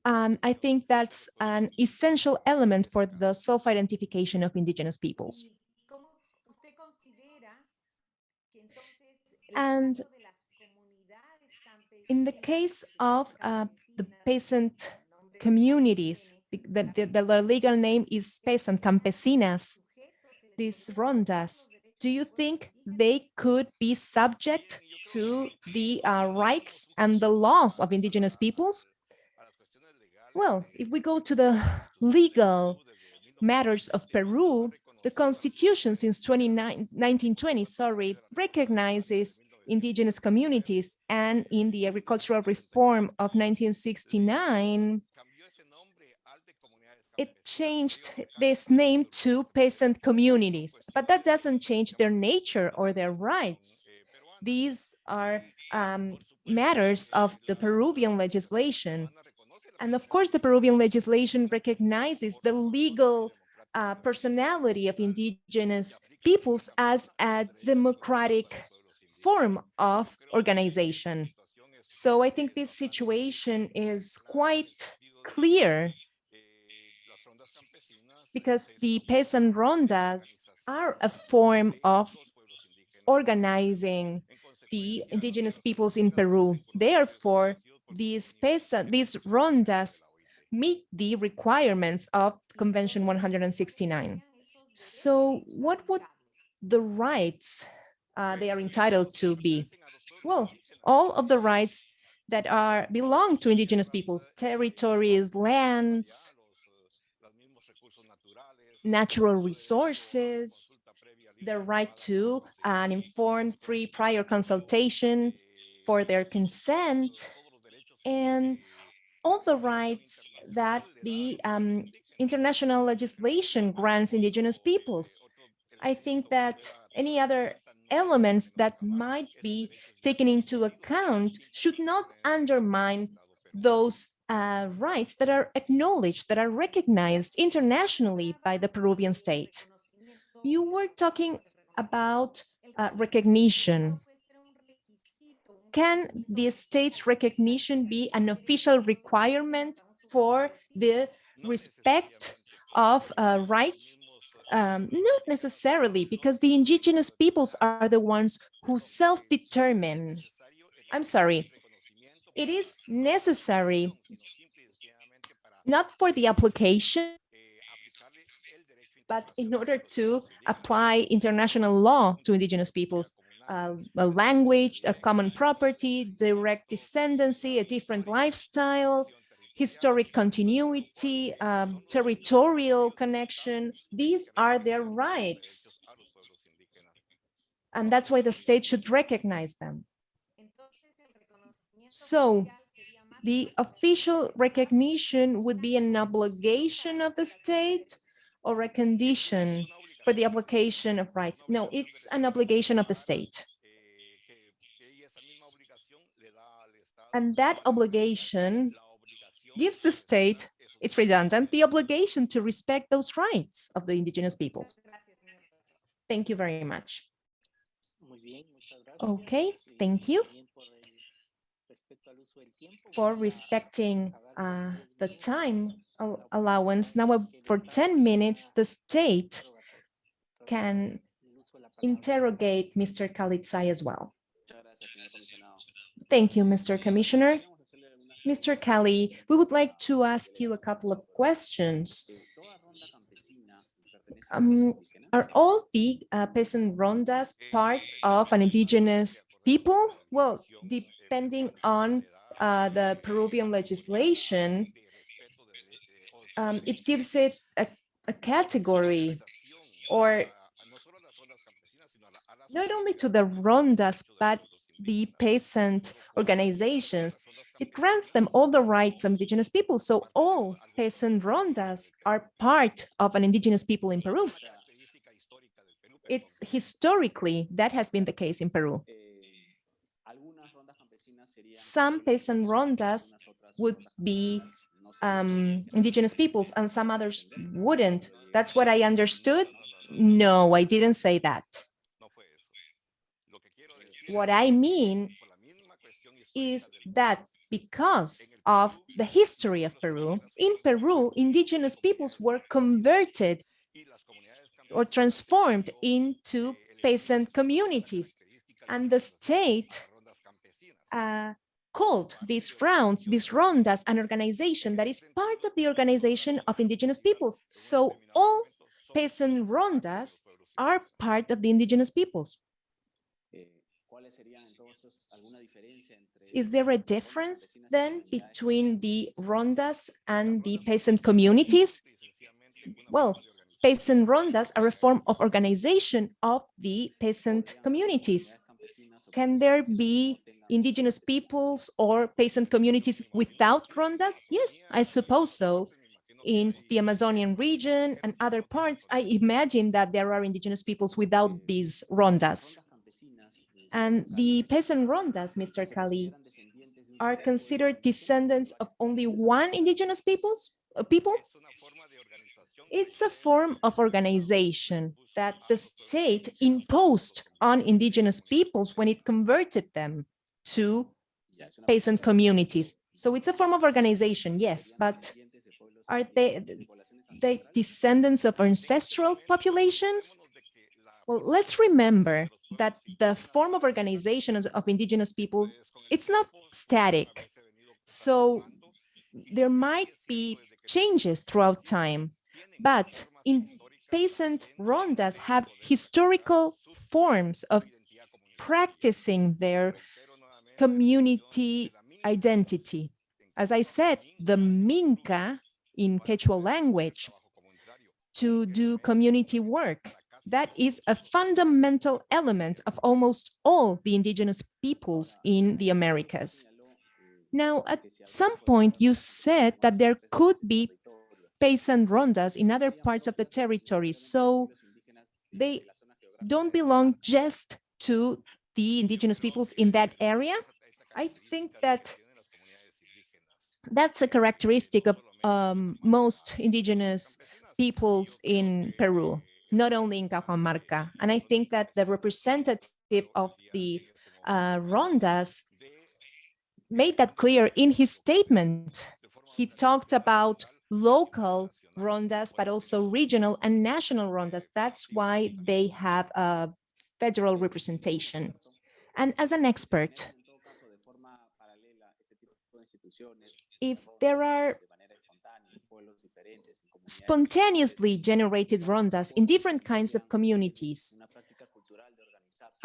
Um, I think that's an essential element for the self-identification of indigenous peoples. And in the case of uh, the peasant communities, the, the, the, legal name is peasant campesinas, these rondas, do you think they could be subject to the uh, rights and the laws of indigenous peoples? Well, if we go to the legal matters of Peru, the constitution since 1920, sorry, recognizes indigenous communities. And in the agricultural reform of 1969, it changed this name to peasant communities, but that doesn't change their nature or their rights. These are um, matters of the Peruvian legislation. And of course, the Peruvian legislation recognizes the legal uh, personality of indigenous peoples as a democratic form of organization. So I think this situation is quite clear because the peasant rondas are a form of organizing the indigenous peoples in Peru. Therefore, these peasant, these rondas meet the requirements of Convention 169. So what would the rights uh, they are entitled to be? Well, all of the rights that are belong to indigenous peoples, territories, lands, natural resources, the right to an informed free prior consultation for their consent, and all the rights that the um, international legislation grants indigenous peoples. I think that any other elements that might be taken into account should not undermine those uh, rights that are acknowledged, that are recognized internationally by the Peruvian state. You were talking about uh, recognition. Can the state's recognition be an official requirement for the respect of uh, rights? Um, not necessarily, because the indigenous peoples are the ones who self-determine. I'm sorry, it is necessary not for the application, but in order to apply international law to indigenous peoples, uh, a language, a common property, direct descendancy, a different lifestyle, historic continuity, um, territorial connection. These are their rights. And that's why the state should recognize them. So the official recognition would be an obligation of the state or a condition for the application of rights. No, it's an obligation of the state. And that obligation gives the state, it's redundant, the obligation to respect those rights of the indigenous peoples. Thank you very much. Muy bien, muchas gracias. Okay, thank you también por el respeto al uso del tiempo, for respecting uh, the time minutos al- para allowance. Now, uh, for 10 minutes, the state can interrogate Mr. Calí Tzay as well. Thank you, Mr. Commissioner. Mr. Kelly, we would like to ask you a couple of questions. Um, are all the uh, peasant rondas part of an indigenous people? Well, depending on uh, the Peruvian legislation, um, it gives it a, a category or not only to the rondas, but the peasant organizations. It grants them all the rights of indigenous people. So all peasant rondas are part of an indigenous people in Peru. It's historically that has been the case in Peru. Some peasant rondas would be um, indigenous peoples and some others wouldn't. That's what I understood. No, I didn't say that. What I mean is that because of the history of Peru, in Peru, indigenous peoples were converted or transformed into peasant communities. And the state uh, called these rounds, these rondas, an organization that is part of the organization of indigenous peoples. So all peasant rondas are part of the indigenous peoples. Is there a difference then between the rondas and the peasant communities? Well, peasant rondas are a form of organization of the peasant communities. Can there be indigenous peoples or peasant communities without rondas? Yes, I suppose so. In the Amazonian region and other parts, I imagine that there are indigenous peoples without these rondas. And the peasant rondas, Mr. Calí, are considered descendants of only one indigenous peoples, uh, people? It's a form of organization that the state imposed on indigenous peoples when it converted them to peasant communities. So it's a form of organization, yes, but are they the descendants of ancestral populations? Well, let's remember that the form of organization of- of indigenous peoples, it's not static. So there might be changes throughout time, but in peasant rondas have historical forms of practicing their community identity. As I said, the Minca in Quechua language to do community work. That is a fundamental element of almost all the indigenous peoples in the Americas. Now, at some point, you said that there could be peasant rondas in other parts of the territory, so they don't belong just to the indigenous peoples in that area. I think that that's a characteristic of um, most indigenous peoples in Peru, not only in Cajamarca. And I think that the representative of the uh, rondas made that clear in his statement. He talked about local rondas, but also regional and national rondas. That's why they have a federal representation. And as an expert, if there are spontaneously generated rondas in different kinds of communities,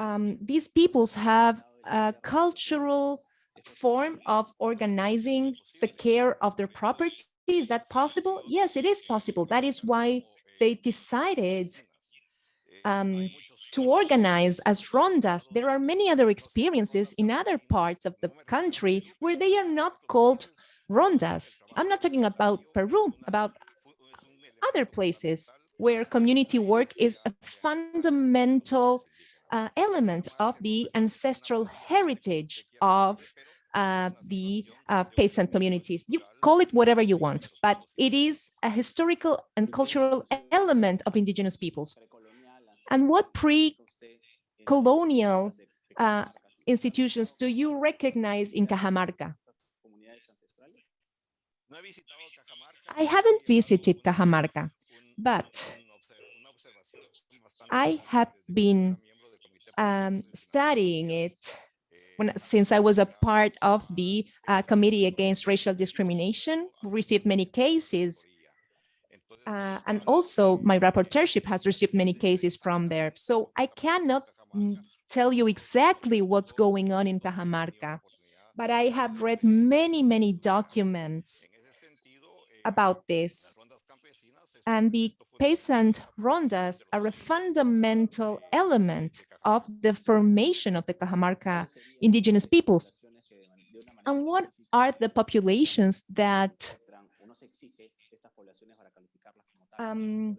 um, these peoples have a cultural form of organizing the care of their property. Is that possible? Yes, it is possible. That is why they decided um, to organize as rondas. There are many other experiences in other parts of the country where they are not called rondas. I'm not talking about Peru, about other places where community work is a fundamental uh, element of the ancestral heritage of uh, the uh, peasant communities. You call it whatever you want, but it is a historical and cultural element of indigenous peoples. And what pre colonial uh, institutions do you recognize in Cajamarca? I haven't visited Cajamarca, but I have been um, studying it when, since I was a part of the uh, Committee Against Racial Discrimination, received many cases. Uh, and also my rapporteurship has received many cases from there. So I cannot mm, tell you exactly what's going on in Cajamarca, but I have read many, many documents about this. And the peasant rondas are a fundamental element of the formation of the Cajamarca indigenous peoples. And what are the populations that um,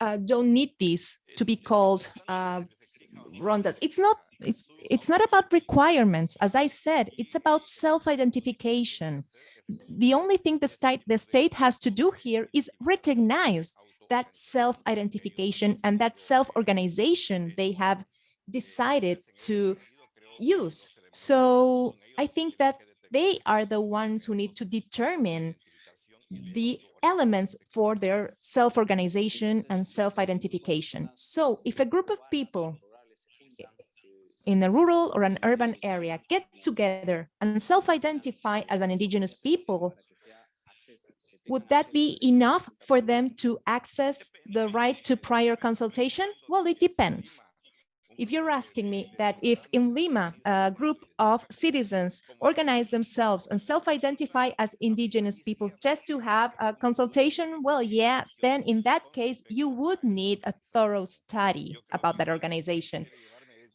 uh, don't need these to be called uh, rondas? It's not, it's, it's not about requirements. As I said, it's about self-identification. The only thing the state, the state has to do here is recognize that self-identification and that self-organization they have decided to use. So I think that they are the ones who need to determine the elements for their self-organization and self-identification. So if a group of people in a rural or an urban area get together and self-identify as an indigenous people, would that be enough for them to access the right to prior consultation? Well, it depends. If you're asking me that if in Lima, a group of citizens organize themselves and self-identify as indigenous peoples just to have a consultation, well, yeah, then in that case, you would need a thorough study about that organization.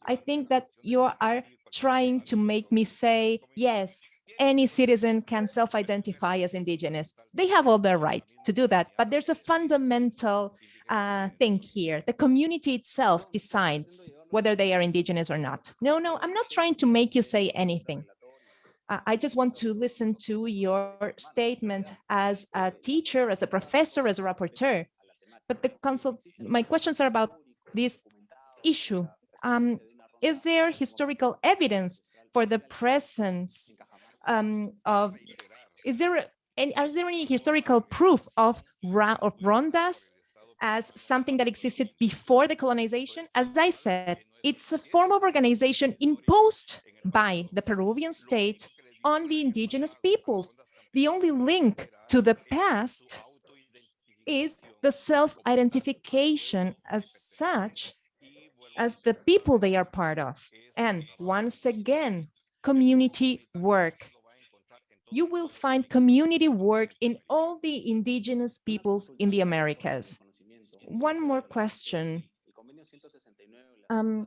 I think that you are trying to make me say, yes, any citizen can self-identify as indigenous. They have all their right to do that, but there's a fundamental uh, thing here. The community itself decides whether they are indigenous or not. No, no, I'm not trying to make you say anything. I just want to listen to your statement as a teacher, as a professor, as a rapporteur. But the consult, my questions are about this issue. Um, is there historical evidence for the presence um, of, is there any, is there any historical proof of, of rondas as something that existed before the colonization? As I said, it's a form of organization imposed by the Peruvian state on the indigenous peoples. The only link to the past is the self-identification as such as the people they are part of. And once again, community work. You will find community work in all the indigenous peoples in the Americas. One more question. Um,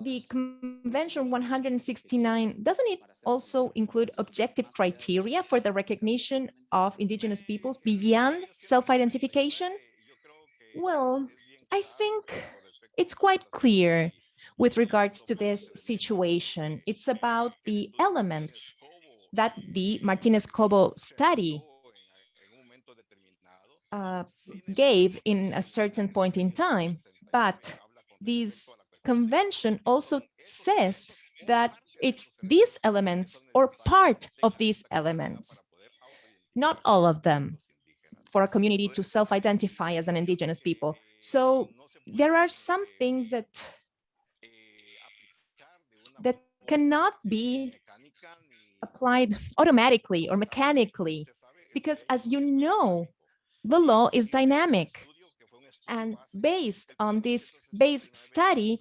the Convention 169, doesn't it also include objective criteria for the recognition of indigenous peoples beyond self-identification? Well, I think it's quite clear with regards to this situation. It's about the elements that the Martinez Cobo study uh, gave in a certain point in time. But this convention also says that it's these elements or part of these elements, not all of them, for a community to self-identify as an indigenous people. So there are some things that that cannot be applied automatically or mechanically, because as you know, the law is dynamic. And based on this base study,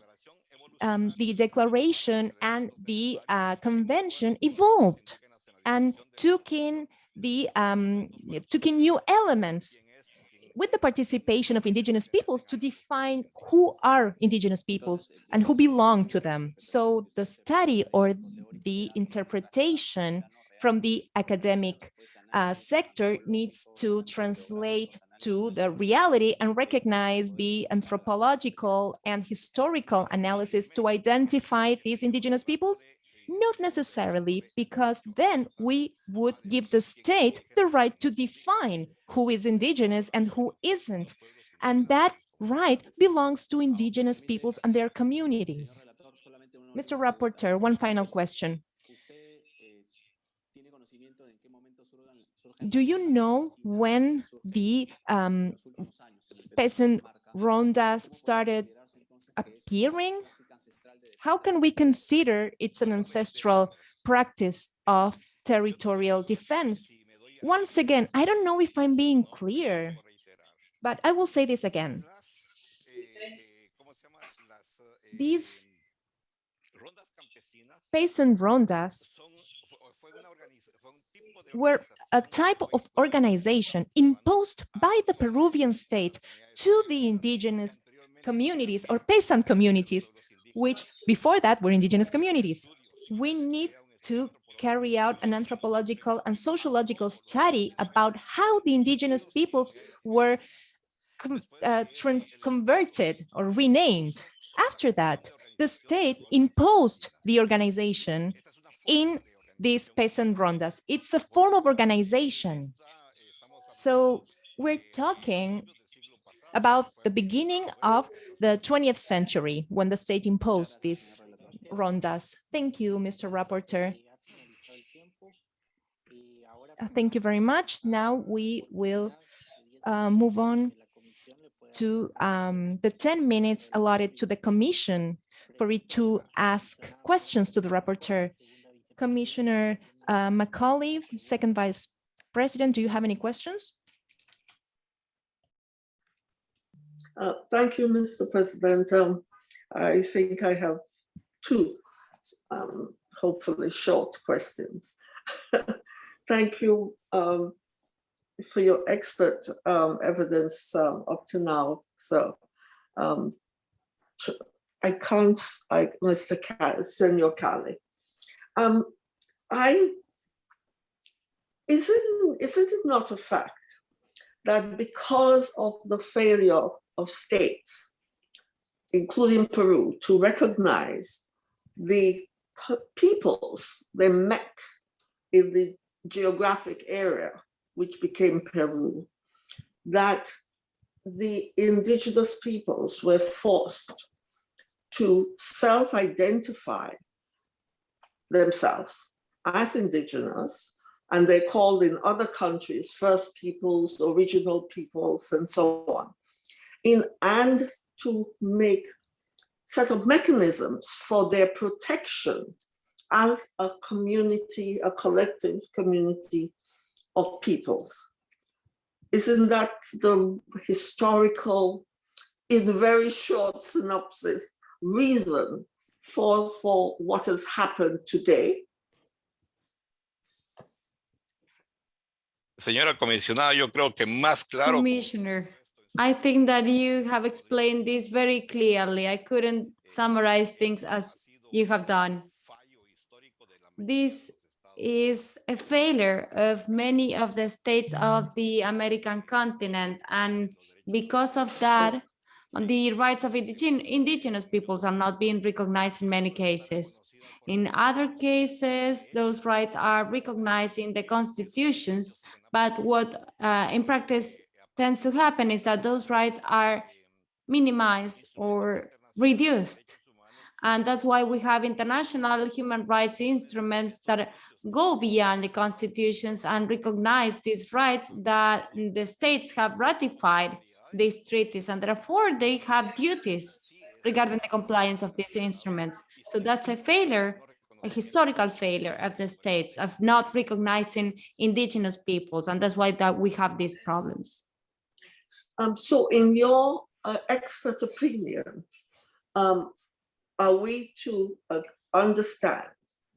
um, the declaration and the uh, convention evolved and took in the um, took in new elements with the participation of indigenous peoples to define who are indigenous peoples and who belong to them. So the study or the interpretation from the academic uh, sector needs to translate to the reality and recognize the anthropological and historical analysis to identify these indigenous peoples not necessarily, because then we would give the state the right to define who is indigenous and who isn't. And that right belongs to indigenous peoples and their communities. Mr. Rapporteur, one final question. Do you know when the um, peasant rondas started appearing? How can we consider it's an ancestral practice of territorial defense? Once again, I don't know if I'm being clear, but I will say this again. These peasant rondas were a type of organization imposed by the Peruvian state to the indigenous communities or peasant communities, which before that were indigenous communities. We need to carry out an anthropological and sociological study about how the indigenous peoples were uh, converted or renamed. After that, the state imposed the organization in these peasant rondas. It's a form of organization. So we're talking about the beginning of the 20th century when the state imposed these rondas. Thank you, Mr. Rapporteur. Thank you very much. Now we will uh, move on to um, the 10 minutes allotted to the commission for it to ask questions to the rapporteur. Commissioner uh, Macaulay, second vice president, do you have any questions? Uh, Thank you, Mr. President. Um, I think I have two, um, hopefully short questions. Thank you um, for your expert um, evidence um, up to now. So um, I can't, I, Mr. Ca- Senor Calí. Um, I, isn't, isn't it not a fact that because of the failure of states, including Peru, to recognize the peoples they met in the geographic area, which became Peru, that the indigenous peoples were forced to self-identify themselves as indigenous, and they're called in other countries First Peoples, Original Peoples, and so on. In and to make set of mechanisms for their protection as a community, a collective community of peoples. Isn't that the historical, in very short synopsis, reason for, for what has happened today? Señora comisionada, yo creo que más claro. Commissioner, I think that you have explained this very clearly. I couldn't summarize things as you have done. This is a failure of many of the states of the American continent. And because of that, the rights of indigenous peoples are not being recognized in many cases. In other cases, those rights are recognized in the constitutions, but what uh, in practice tends to happen is that those rights are minimized or reduced. And that's why we have international human rights instruments that go beyond the constitutions and recognize these rights that the states have ratified these treaties and therefore they have duties regarding the compliance of these instruments. So that's a failure, a historical failure of the states of not recognizing indigenous peoples. And that's why that we have these problems. Um, so in your uh, expert opinion, um, are we to uh, understand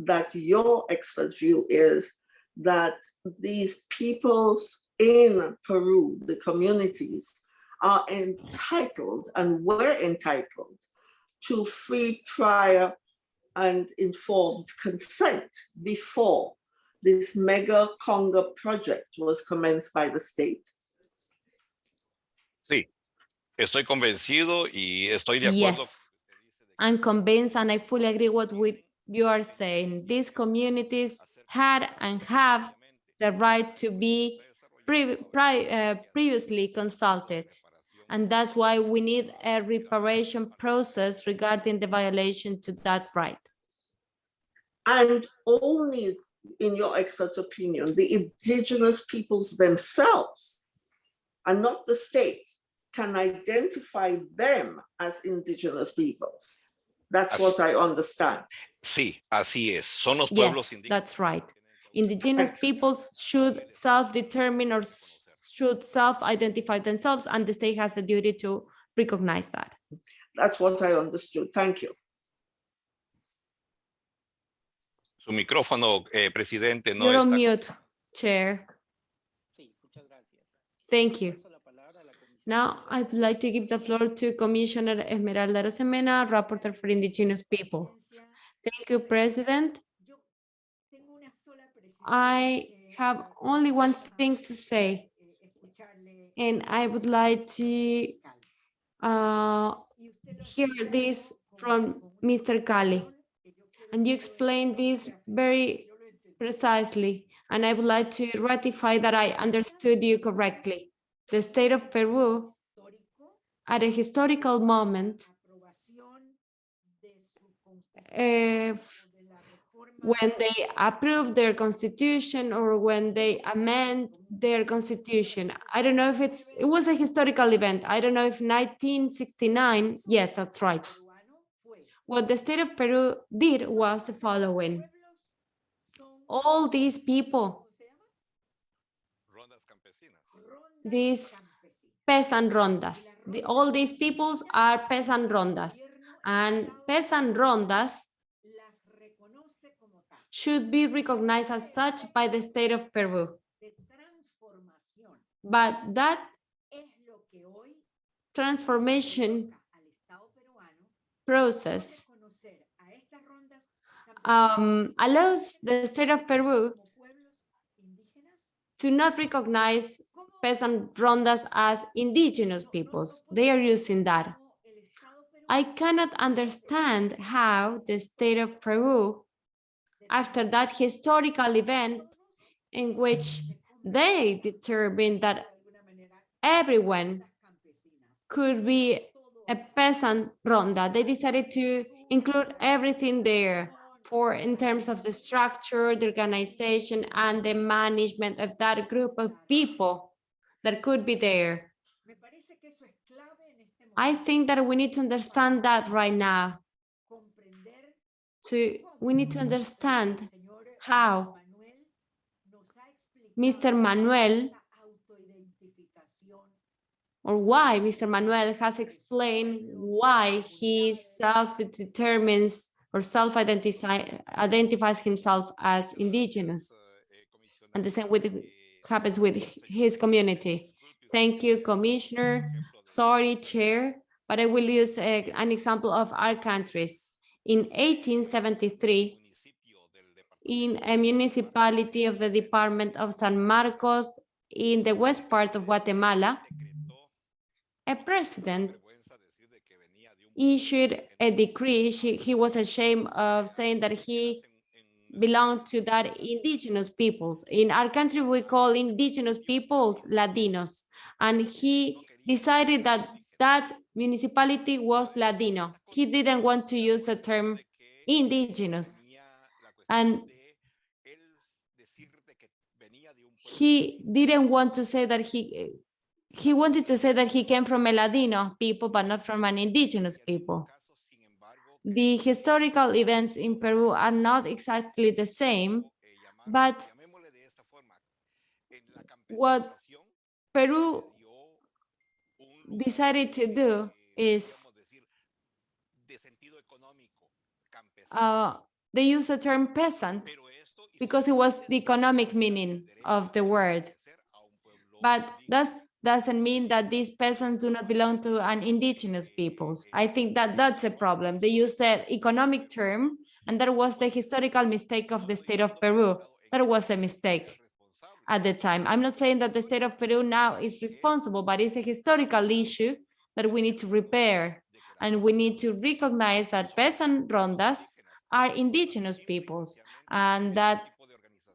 that your expert view is that these peoples in Peru, the communities, are entitled and were entitled to free, prior, and informed consent before this mega Conga project was commenced by the state. Sí, estoy convencido y estoy de acuerdo. Yes, I'm convinced and I fully agree what we, you are saying. These communities had and have the right to be pre, pri, uh, previously consulted. And that's why we need a reparation process regarding the violation to that right. And only, in your expert opinion, the indigenous peoples themselves and not the state can identify them as indigenous peoples. That's As- what I understand. Sí, así es. Son los pueblos Yes, indígenas. that's right. Indigenous peoples should self-determine or s- should self-identify themselves and the state has a duty to recognize that. That's what I understood. Thank you. Su micrófono, eh, presidente, no You're on está. mute, Chair. Sí, muchas gracias. Thank you. Paso la palabra a la comisión. Now, I'd like to give the floor to Commissioner Esmeralda Arosemena, Rapporteur for Indigenous People. Thank you, President. Yo tengo una sola precisión I have only one thing to say, escucharle and I would like to uh, hear this from Mr. Quiero And you explained this very precisely, and I would like to ratify that I understood you correctly. The state of Peru, at a historical moment, aprobación when they approve their constitution or when they amend their constitution. I don't know if it's, it was a historical event. I don't know if 1969, yes, that's right. What the state of Peru did was the following. All these people, These peasant rondas, the, all these peoples are peasant rondas. And peasant rondas should be recognized as such by the state of Peru. But that Es lo que hoy transformation toca al Estado peruano process reconocer a estas rondas campesinas um, allows the state of Peru como pueblos indígenas. to not recognize peasant rondas as indigenous no- no- peoples. They are using that. cómo el Estado I cannot understand how the state of Peru, after that historical event in which they determined that everyone could be a peasant ronda, they decided to include everything there for in terms of the structure, the organization, and the management of that group of people that could be there. I think that we need to understand that right now. To, we need to understand how Mr. Manuel or why Mr. Manuel has explained why he self-determines or self-identifies identifies himself as indigenous. And the same with happens with his community. Thank you, Commissioner. Sorry, Chair, but I will use a- an example of our countries. In 1873, in a municipality of the Department of San Marcos in the west part of Guatemala, a president issued a decree. She, he was ashamed of saying that he belonged to that indigenous peoples. In our country, we call indigenous peoples Ladinos. And he decided that that municipality was Ladino. He didn't want to use the term indigenous. And he didn't want to say that he, he wanted to say that he came from a Ladino people, but not from an indigenous people. The historical events in Peru are not exactly the same, but what Peru decided to do is uh, they use the term peasant because it was the economic meaning of the word. But that doesn't mean that these peasants do not belong to an indigenous peoples. I think that that's a problem. They use the economic term, and that was the historical mistake of the state of Peru. That was a mistake at the time. I'm not saying that the state of Peru now is responsible, but it's a historical issue that we need to repair. And we need to recognize that peasant rondas are indigenous peoples and that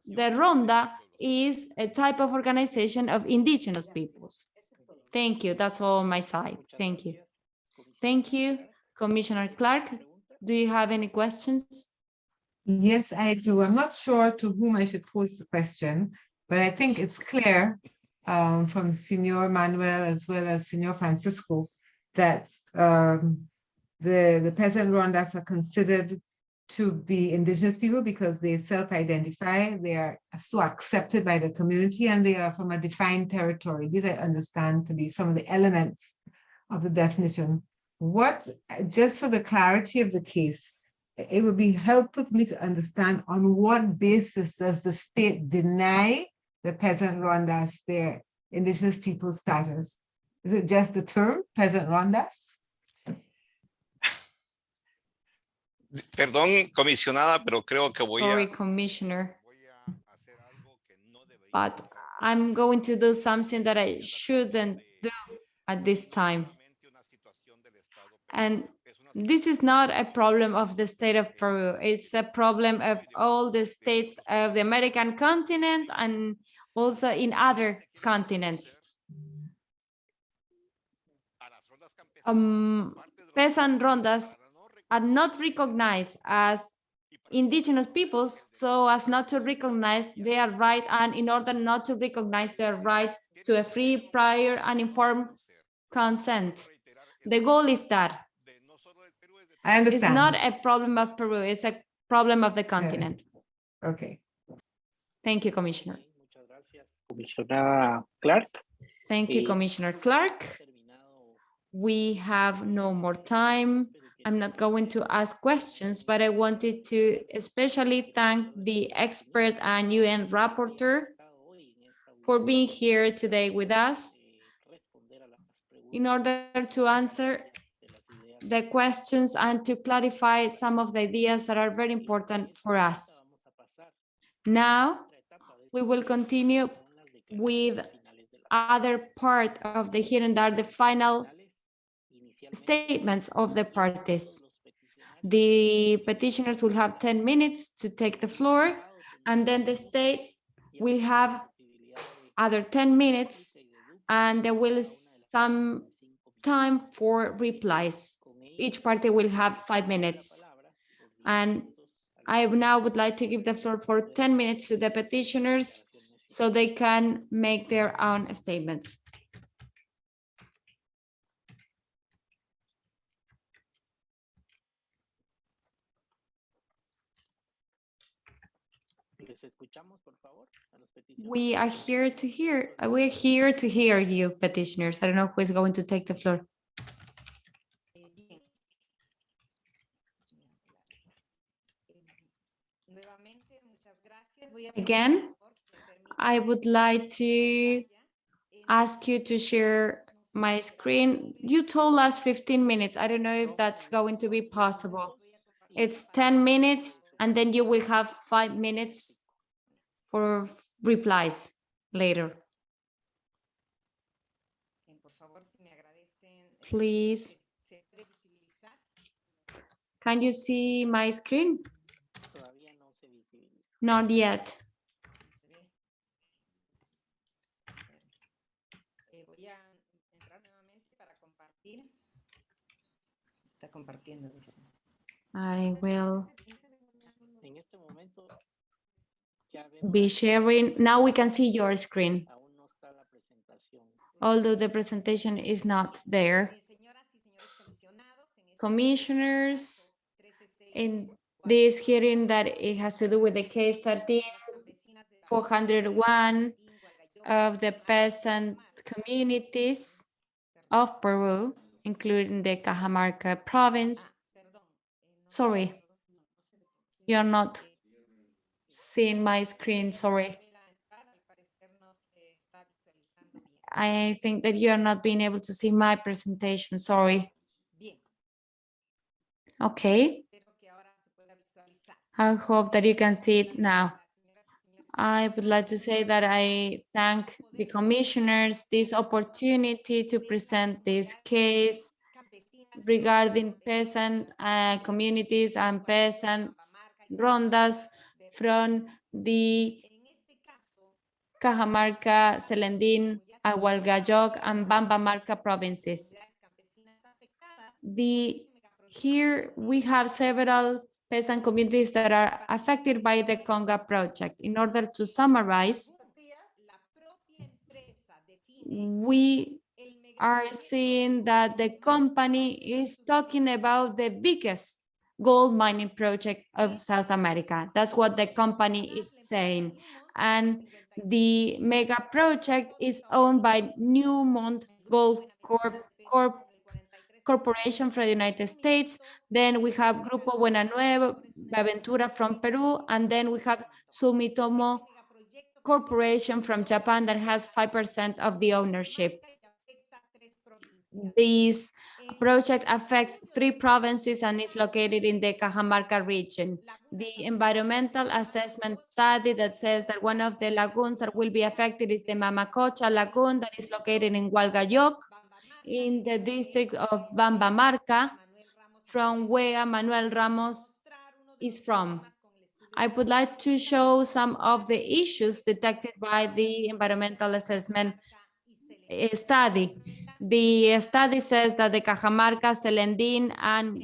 the ronda is a type of organization of indigenous peoples. Thank you. That's all on my side. Thank you. Thank you, Commissioner Clarke. Do you have any questions? Yes, I do. I'm not sure to whom I should pose the question, but I think it's clear um, from Senor Manuel as well as Senor Francisco that um, the, the peasant Rondas are considered to be indigenous people because they self-identify, they are so accepted by the community and they are from a defined territory. These I understand to be some of the elements of the definition. What, just for the clarity of the case, it would be helpful for me to understand on what basis does the state deny the peasant Rondas their indigenous people status? Is it just the term peasant Rondas? Perdón, comisionada, pero creo que voy Sorry, a, Commissioner, voy a hacer algo que no debería but. I'm going to do something that I shouldn't do at this time. Solamente una situación del Estado, pero And this is not a problem of the state of Peru. It's a problem of all the states of the American continent and also in other continents. a las rondas campesinas Um, como parte de los peasant rondas are not recognized as indigenous peoples so as not to recognize their right and in order not to recognize their right to a free, prior and informed consent. The goal is that de no solo del Perú, es de I it's not a problem of Peru, it's a problem of the continent. Okay. Thank you, Commissioner. Gracias. Clarke. Thank you, Eh, Commissioner Clarke. We have no more time. I'm not going to ask questions, but I wanted to especially thank the expert and UN rapporteur for being here today with us in order to answer the questions and to clarify some of the ideas that are very important for us. Now, we will continue with other part of the hearing that are the final statements of the parties. The petitioners will have 10 minutes to take the floor, and then the state will have other 10 minutes, and there will some time for replies. Each party will have five minutes. And I now would like to give the floor for 10 minutes to the petitioners so they can make their own statements. Les escuchamos, por favor, a los peticionarios. We are here to hear, uh, we're here to hear you petitioners. I don't know who is going to take the floor. Bien. Nuevamente, muchas gracias. Voy a pedir, Again, I would like to ask you to share my screen. You told us 15 minutes. I don't know if that's going to be possible. It's 10 minutes and then you will have five minutes for replies later. Bien, por favor, si me agradecen, Please, ¿Se puede visibilizar? can you see my screen? Todavía no se visibiliza. Not yet. Se ve. Eh, voy a entrar nuevamente para compartir. Está compartiendo, dice. I will En este momento ya vemos be sharing. Now we can see your screen, aún no está la presentación. although the presentation is not there. Señoras y señores comisionados, en este Commissioners, in this hearing that it has to do with the case 13 401 of the peasant communities of Peru, including the Cajamarca province. Sorry, you're not seeing my screen, sorry. I think that you are not being able to see my presentation, sorry. Okay. I hope that you can see it now. I would like to say that I thank the commissioners this opportunity to present this case regarding peasant uh, communities and peasant rondas from the Cajamarca, Celendín, Hualgayoc, and Bambamarca provinces. The, here we have several peasant communities that are affected by the Conga project. In order to summarize, we are seeing that the company is talking about the biggest gold mining project of South America. That's what the company is saying. And the mega project is owned by Newmont Gold Corp, Corp Corporation from the United States. Then we have Grupo Buena Nueva Aventura from Peru. And then we have Sumitomo Corporation from Japan that has 5% of the ownership. This project affects three provinces and is located in the Cajamarca region. The environmental assessment study that says that one of the lagoons that will be affected is the Mamacocha Lagoon that is located in Hualgayoc in the district of Bambamarca, from where Manuel Ramos is from. I would like to show some of the issues detected by the environmental assessment study. The study says that the Cajamarca, Celendín, and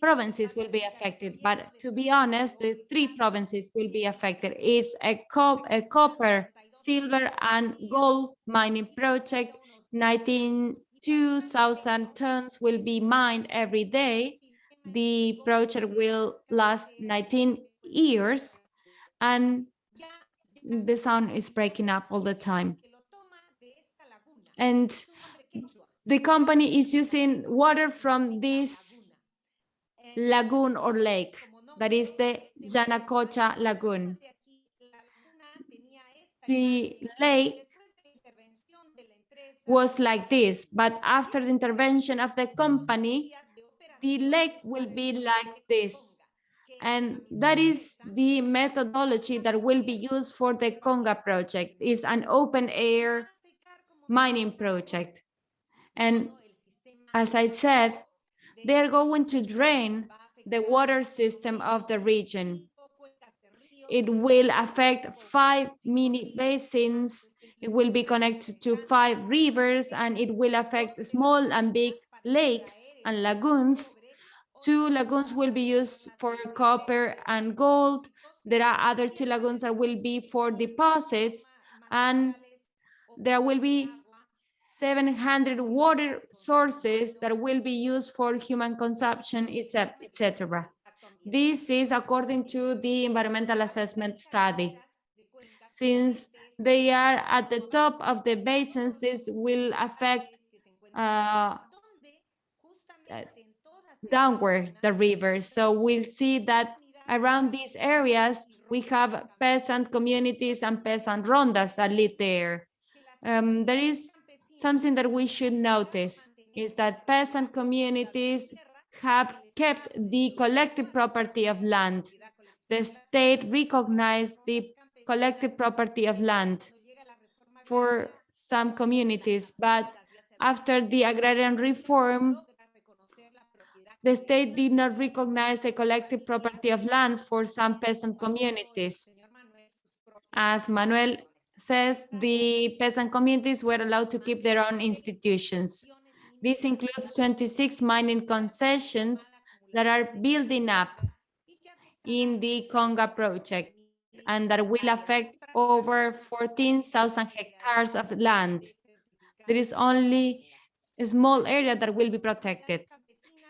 provinces will be affected, but to be honest, the three provinces will be affected. It's a, co a copper, silver, and gold mining project. 92,000 tons will be mined every day. The project will last 19 years, and the sound is breaking up all the time. And the company is using water from this lagoon or lake, that is the Yanacocha Lagoon. The lake was like this, but after the intervention of the company, the lake will be like this. And that is the methodology that will be used for the Conga project. It's an open air mining project. And as I said, they're going to drain the water system of the region. It will affect five mini basins. It will be connected to five rivers and it will affect small and big lakes and lagoons. Two lagoons will be used for copper and gold. There are other two lagoons that will be for deposits and there will be 700 water sources that will be used for human consumption, etc. This is according to the environmental assessment study. Since they are at the top of the basins, this will affect uh, downward the rivers. So we'll see that around these areas, we have peasant communities and peasant rondas that live there. Um, there is something that we should notice is that peasant communities have kept the collective property of land. The state recognized the collective property of land for some communities, but after the agrarian reform, the state did not recognize the collective property of land for some peasant communities. As Manuel says the peasant communities were allowed to keep their own institutions. This includes 26 mining concessions that are building up in the Conga project and that will affect over 14,000 hectares of land. There is only a small area that will be protected.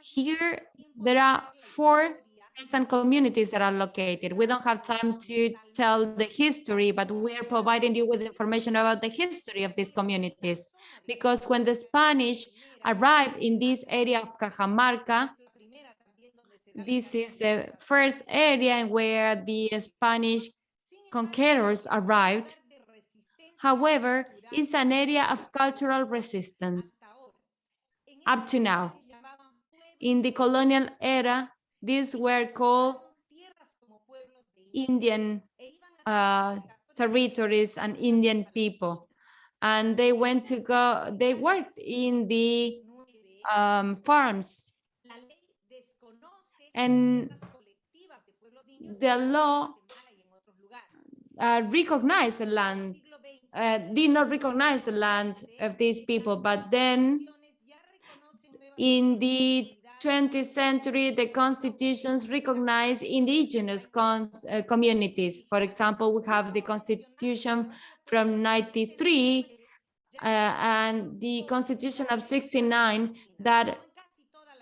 Here, there are four and communities that are located. We don't have time to tell the history, but we are providing you with information about the history of these communities. Because when the Spanish arrived in this area of Cajamarca, this is the first area where the Spanish conquerors arrived. However, it's an area of cultural resistance up to now. In the colonial era, these were called Indian uh, territories and Indian people. And they went to go, they worked in the um, farms. And the law uh, recognized the land uh, did not recognize the land of these people, but then in the 20th century, the constitutions recognize indigenous uh, communities. For example, we have the constitution from 93 uh, and the constitution of 69 that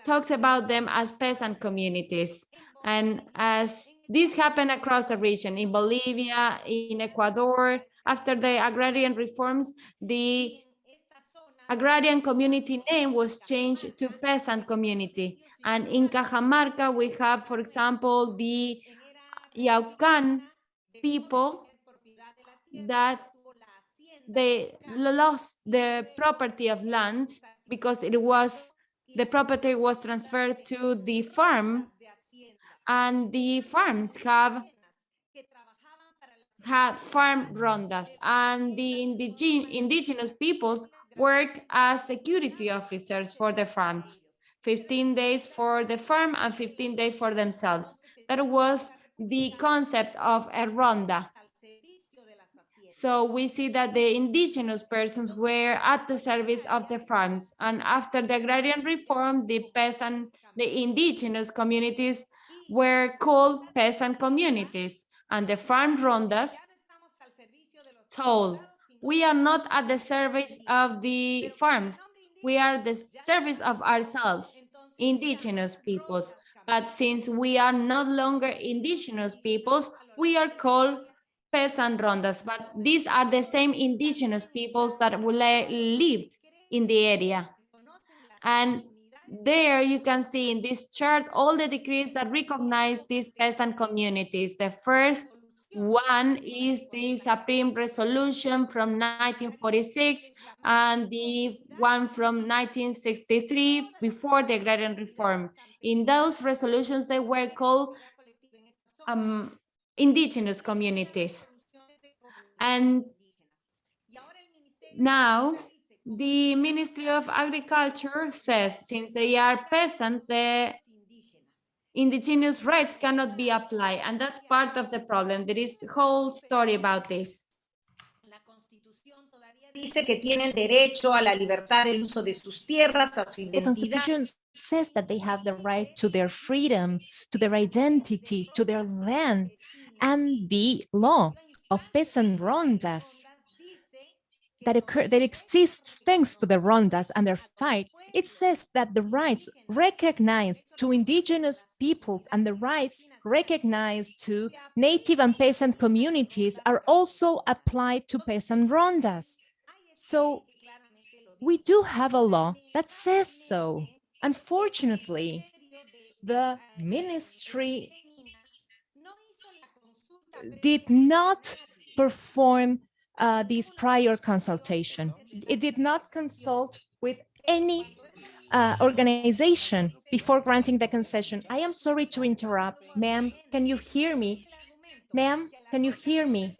talks about them as peasant communities. And as this happened across the region, in Bolivia, in Ecuador, after the agrarian reforms, the agrarian community name was changed to peasant community. And in Cajamarca, we have, for example, the Yaucan people that they lost the property of land because it was the property was transferred to the farm and the farms have had farm rondas and the indige indigenous peoples work as security officers for the farms. 15 days for the farm and 15 days for themselves. That was the concept of a ronda so we see that the indigenous persons were at the service of the farms and after the agrarian reform the peasant the indigenous communities were called peasant communities and the farm rondas told we are not at the service of the farms. We are the service of ourselves indigenous peoples. But since we are no longer indigenous peoples we are called peasant rondas but these are the same indigenous peoples that lived in the area and there you can see in this chart all the decrees that recognize these peasant communities. The first one is the Supreme Resolution from 1946 and the one from 1963 before the agrarian reform. In those resolutions, they were called um, indigenous communities. And now the Ministry of Agriculture says since they are peasant, the indigenous rights cannot be applied. And that's part of the problem. There is a whole story about this. dice que tienen derecho a la libertad del uso de sus tierras, a su The. Constitution says that they have the right to their freedom, to their identity, to their land, and the law of peasant rondas that occur that exists thanks to the rondas and their fight. It says that the rights recognized to indigenous peoples and the rights recognized to native and peasant communities are also applied to peasant rondas. So we do have a law that says so. Unfortunately, the ministry did not perform uh, this prior consultation. It did not consult with any uh, organization before granting the concession. I am sorry to interrupt. Ma'am, can you hear me? Ma'am, can you hear me?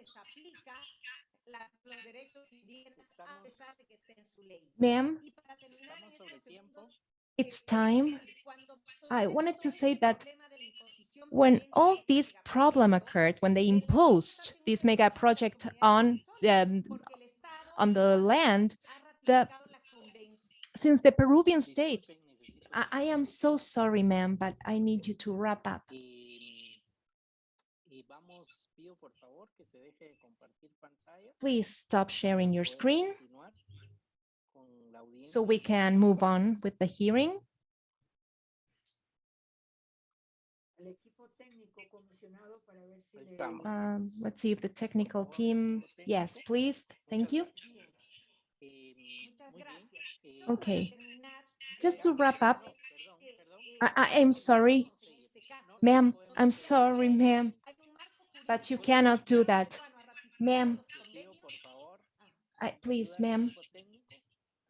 Ma'am, it's time. I wanted to say that when all this problem occurred, when they imposed this mega project on the, on the land, the since the Peruvian state, I, I am so sorry, ma'am, but I need you to wrap up. Please stop sharing your screen so we can move on with the hearing. Um, let's see if the technical team, yes, please, thank you. Okay, just to wrap up, I, am sorry, ma'am, I'm sorry, ma'am, but you cannot do that, ma'am. Please, ma'am,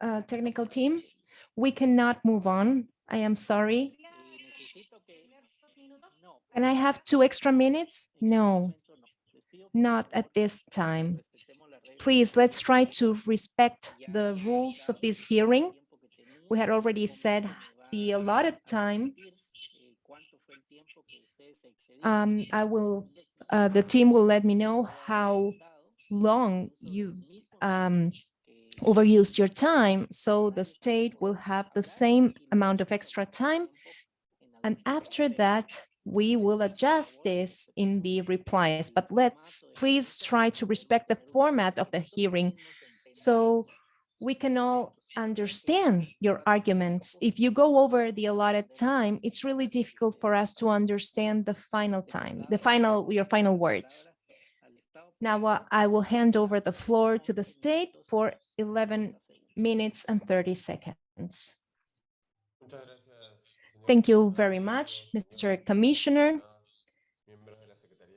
uh, technical team, we cannot move on. I am sorry. Can I have two extra minutes? No, not at this time. Please, let's try to respect the rules of this hearing. We had already said the allotted time. Um, I will, uh, the team will let me know how long you um, overused your time, so the state will have the same amount of extra time. And after that, we will adjust this in the replies, but let's please try to respect the format of the hearing so we can all understand your arguments. If you go over the allotted time, it's really difficult for us to understand the final time, the final, your final words. Now uh, I will hand over the floor to the state for 11 minutes and 30 seconds. Thank you very much, Mr. Commissioner.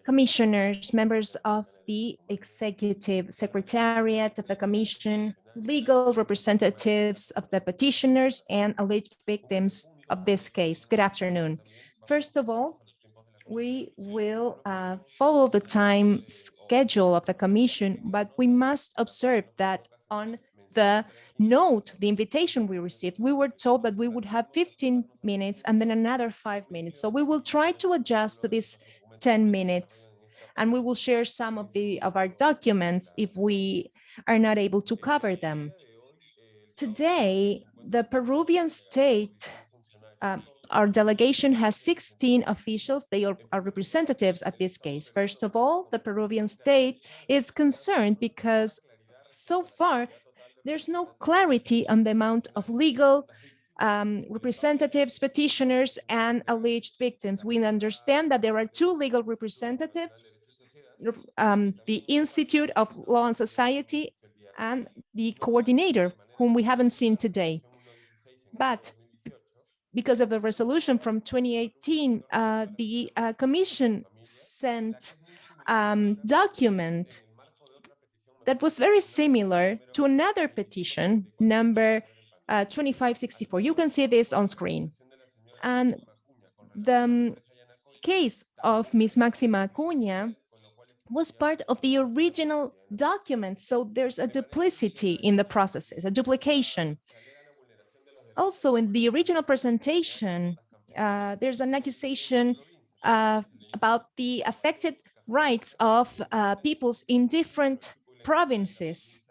Commissioners, members of the Executive Secretariat of the Commission, legal representatives of the petitioners and alleged victims of this case. Good afternoon. First of all, we will uh, follow the time schedule of the commission, but we must observe that on the note, the invitation we received, we were told that we would have 15 minutes and then another five minutes. So we will try to adjust to this 10 minutes and we will share some of the of our documents if we are not able to cover them. Today, the Peruvian state, uh, our delegation has 16 officials. They are, are representatives at this case. First of all, the Peruvian state is concerned because so far there's no clarity on the amount of legal um, representatives, petitioners, and alleged victims. We understand that there are two legal representatives, um, the Institute of Law and Society and the coordinator, whom we haven't seen today. But because of the resolution from 2018, uh, the uh, Commission sent um, document that was very similar to another petition, number uh, 2564. You can see this on screen. And the um, case of Ms. Maxima Acuña was part of the original document. So there's a duplicity in the processes, a duplication. Also, in the original presentation, uh, there's an accusation uh, about the affected rights of uh, peoples in different provinces.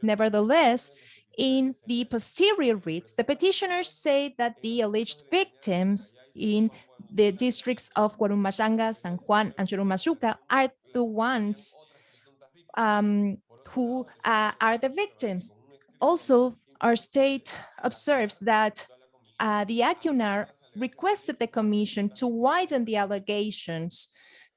Nevertheless, in the posterior reads, the petitioners say that the alleged victims in the districts of Guarumachanga, San Juan, and Churumachuca are the ones um, who uh, are the victims. Also, our state observes that uh, the ACUNAR requested the commission to widen the allegations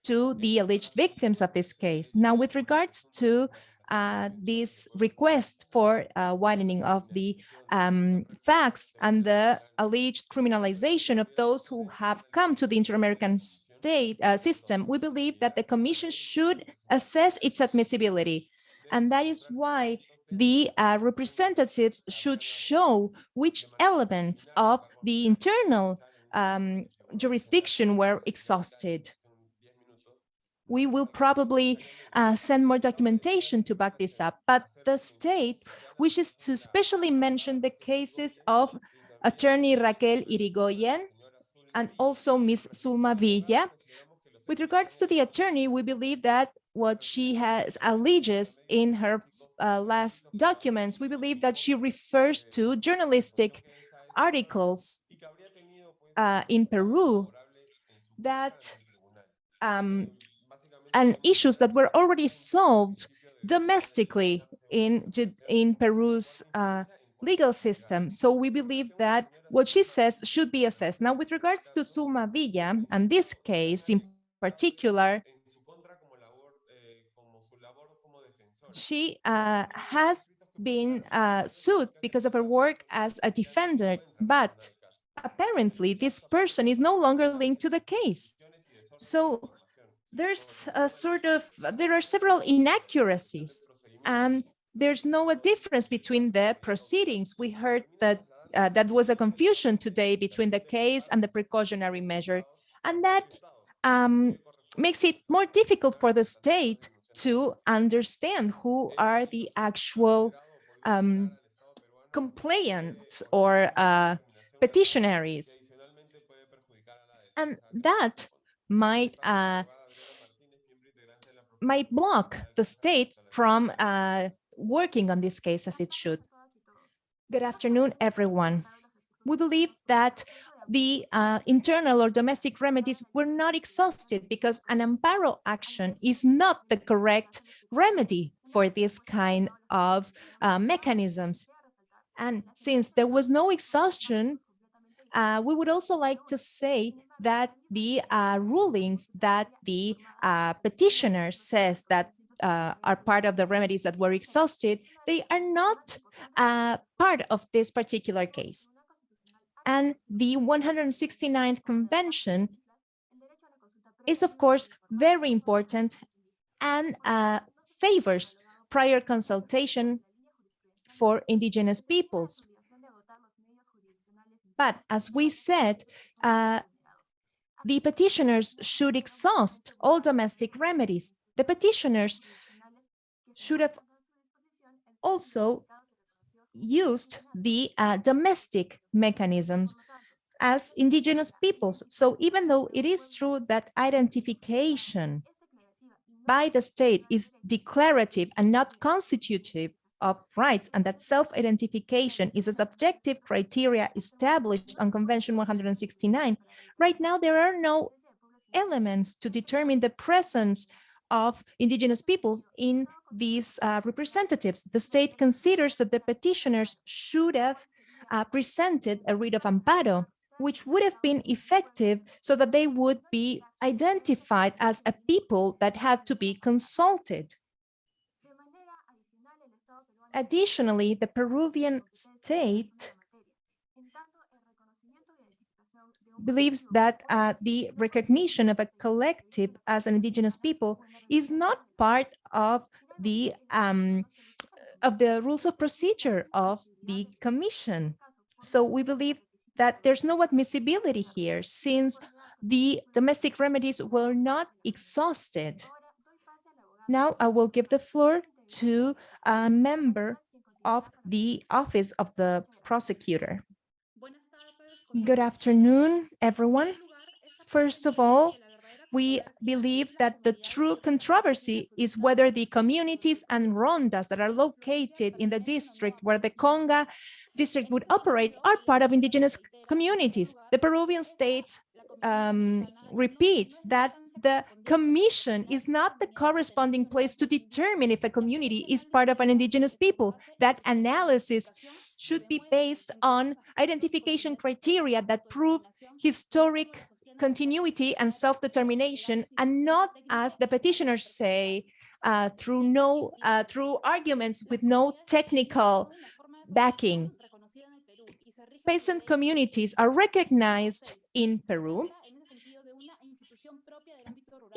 to the alleged victims of this case. Now, with regards to uh, this request for uh, widening of the um, facts and the alleged criminalization of those who have come to the Inter-American state uh, system, we believe that the commission should assess its admissibility. And that is why the uh, representatives should show which elements of the internal um, jurisdiction were exhausted we will probably uh, send more documentation to back this up, but the state wishes to especially mention the cases of attorney Raquel Yrigoyen and also Ms. Zulma Villa. With regards to the attorney, we believe that what she has alleges in her uh, last documents, we believe that she refers to journalistic articles uh, in Peru that um, and issues that were already solved domestically in, in Peru's uh, legal system. So we believe that what she says should be assessed. Now, with regards to Zulma Villa, and this case in particular, she uh, has been uh, sued because of her work as a defender, but apparently this person is no longer linked to the case. So there's a sort of, there are several inaccuracies and there's no a difference between the proceedings. We heard that uh, that was a confusion today between the case and the precautionary measure. And that um, makes it more difficult for the state to understand who are the actual um, complainants or uh, petitionaries. And that might uh, might block the state from uh, working on this case as it should. Good afternoon, everyone. We believe that the uh, internal or domestic remedies were not exhausted because an amparo action is not the correct remedy for this kind of uh, mechanisms. And since there was no exhaustion, uh, we would also like to say that the uh, rulings that the uh, petitioner says that uh, are part of the remedies that were exhausted, they are not uh, part of this particular case. And the 169th Convention is, of course, very important and uh, favors prior consultation for indigenous peoples. But as we said, uh, the petitioners should exhaust all domestic remedies. The petitioners should have also used the uh, domestic mechanisms as indigenous peoples. So even though it is true that identification by the state is declarative and not constitutive of rights and that self-identification is a subjective criteria established on Convention 169, right now there are no elements to determine the presence of indigenous peoples in these uh, representatives. The state considers that the petitioners should have uh, presented a writ of amparo, which would have been effective so that they would be identified as a people that had to be consulted. Additionally, the Peruvian state believes that uh, the recognition of a collective as an indigenous people is not part of the um, of the rules of procedure of the commission. So we believe that there's no admissibility here since the domestic remedies were not exhausted. Now I will give the floor to a member of the office of the prosecutor. Good afternoon, everyone. First of all, we believe that the true controversy is whether the communities and rondas that are located in the district where the Conga district would operate are part of indigenous communities. The Peruvian state um, repeats that the commission is not the corresponding place to determine if a community is part of an indigenous people. That analysis should be based on identification criteria that prove historic continuity and self-determination and not as the petitioners say uh, through no uh, through arguments with no technical backing peasant communities are recognized in Peru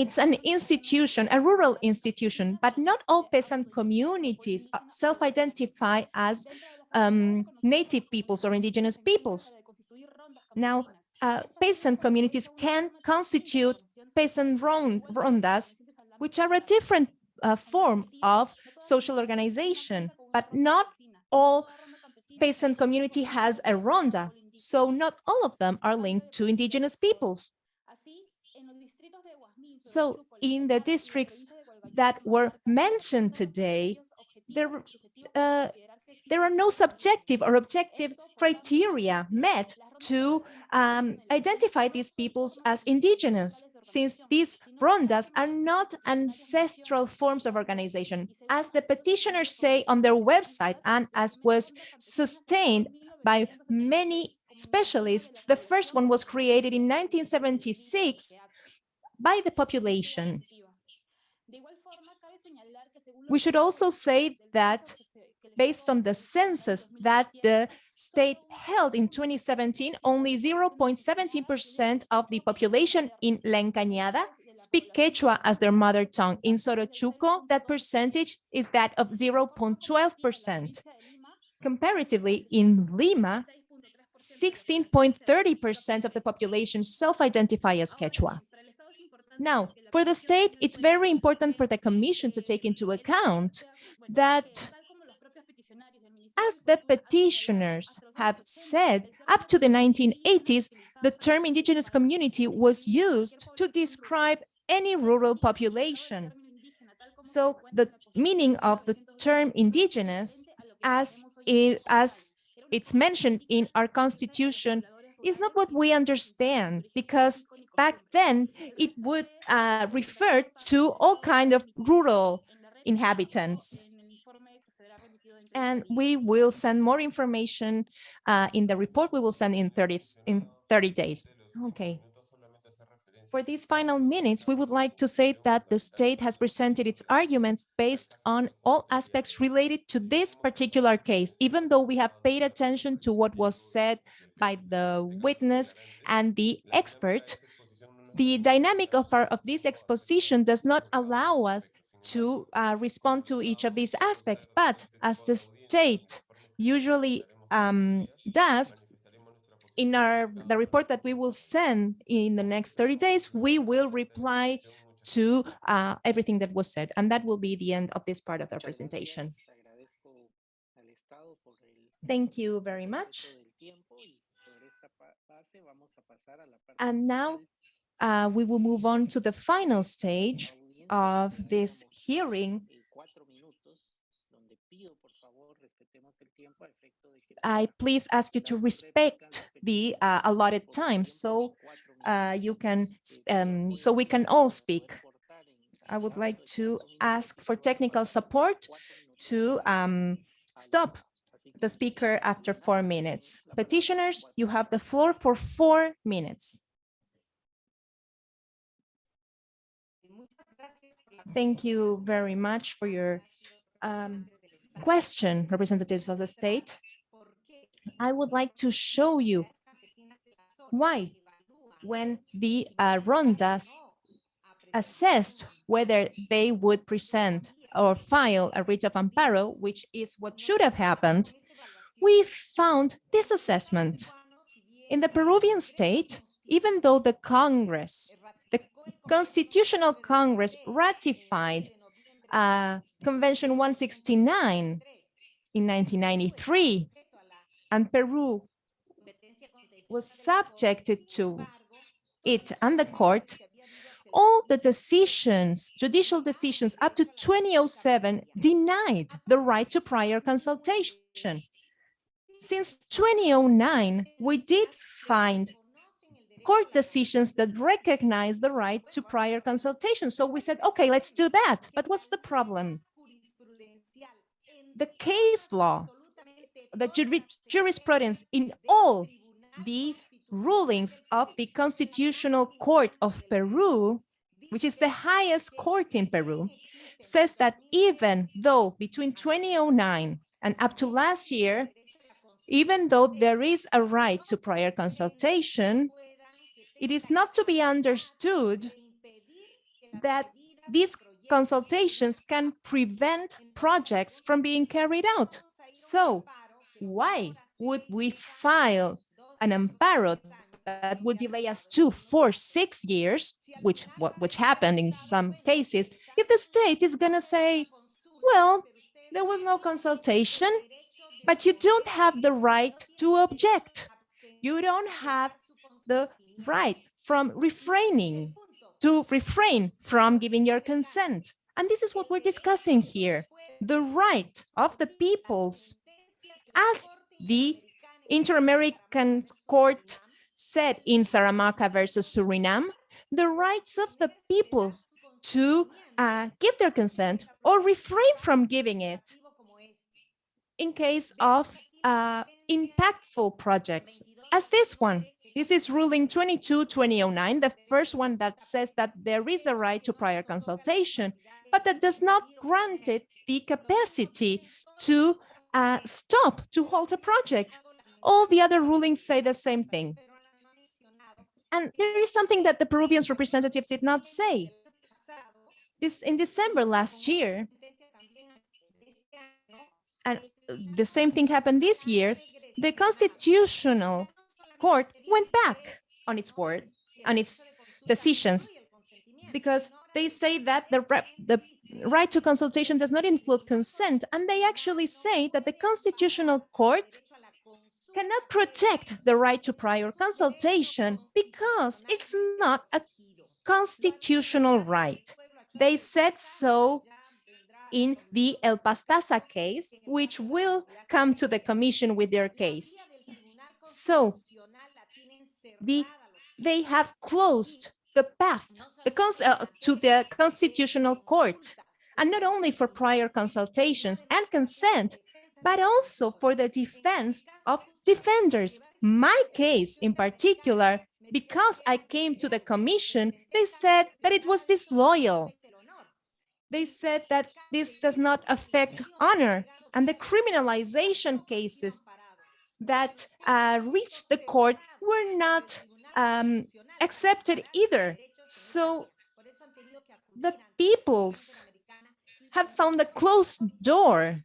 it's an institution, a rural institution, but not all peasant communities self-identify as um, native peoples or indigenous peoples. Now, uh, peasant communities can constitute peasant rondas, which are a different uh, form of social organization, but not all peasant community has a ronda. So not all of them are linked to indigenous peoples. So in the districts that were mentioned today, there, uh, there are no subjective or objective criteria met to um, identify these peoples as indigenous, since these rondas are not ancestral forms of organization. As the petitioners say on their website, and as was sustained by many specialists, the first one was created in 1976 by the population. We should also say that based on the census that the state held in 2017, only 0.17% of the population in La Encañada speak Quechua as their mother tongue. In Sorochuco, that percentage is that of 0.12%. Comparatively, in Lima, 16.30% of the population self-identify as Quechua. Now, for the state, it's very important for the commission to take into account that as the petitioners have said, up to the 1980s, the term indigenous community was used to describe any rural population. So the meaning of the term indigenous as it, as it's mentioned in our constitution is not what we understand because back then it would uh, refer to all kind of rural inhabitants. And we will send more information uh, in the report we will send in 30, in 30 days. Okay. For these final minutes, we would like to say that the state has presented its arguments based on all aspects related to this particular case, even though we have paid attention to what was said by the witness and the expert, the dynamic of, our, of this exposition does not allow us to uh, respond to each of these aspects, but as the state usually um, does, in our the report that we will send in the next 30 days, we will reply to uh, everything that was said, and that will be the end of this part of the presentation. Thank you very much. And now uh, we will move on to the final stage of this hearing. I please ask you to respect the uh, allotted time so uh, you can um, so we can all speak. I would like to ask for technical support to um, stop the speaker after four minutes. Petitioners, you have the floor for four minutes. Thank you very much for your um, question, representatives of the state. I would like to show you why when the uh, rondas assessed whether they would present or file a writ of amparo, which is what should have happened, we found this assessment. In the Peruvian state, even though the Congress, Constitutional Congress ratified uh, Convention 169 in 1993, and Peru was subjected to it and the court, all the decisions, judicial decisions up to 2007 denied the right to prior consultation. Since 2009, we did find court decisions that recognize the right to prior consultation. So we said, okay, let's do that. But what's the problem? The case law the jurisprudence in all the rulings of the Constitutional Court of Peru, which is the highest court in Peru, says that even though between 2009 and up to last year, even though there is a right to prior consultation, it is not to be understood that these consultations can prevent projects from being carried out. So why would we file an amparo that would delay us two, four, six years, which which happened in some cases, if the state is going to say, well, there was no consultation, but you don't have the right to object. You don't have the right from refraining, to refrain from giving your consent. And this is what we're discussing here, the right of the peoples as the Inter-American Court said in Saramaka versus Suriname, the rights of the people to uh, give their consent or refrain from giving it in case of uh, impactful projects as this one. This is ruling 22-2009, the first one that says that there is a right to prior consultation, but that does not grant it the capacity to uh, stop to halt a project. All the other rulings say the same thing. And there is something that the Peruvians representatives did not say. This in December last year, and the same thing happened this year, the Constitutional Court went back on its word, on its decisions, because they say that the, the right to consultation does not include consent, and they actually say that the Constitutional Court cannot protect the right to prior consultation because it's not a constitutional right. They said so in the El Pastaza case, which will come to the commission with their case. So the, they have closed the path the uh, to the Constitutional Court, and not only for prior consultations and consent, but also for the defense of defenders. My case in particular, because I came to the commission, they said that it was disloyal. They said that this does not affect honor and the criminalization cases that uh, reached the court were not um, accepted either. So the peoples have found a closed door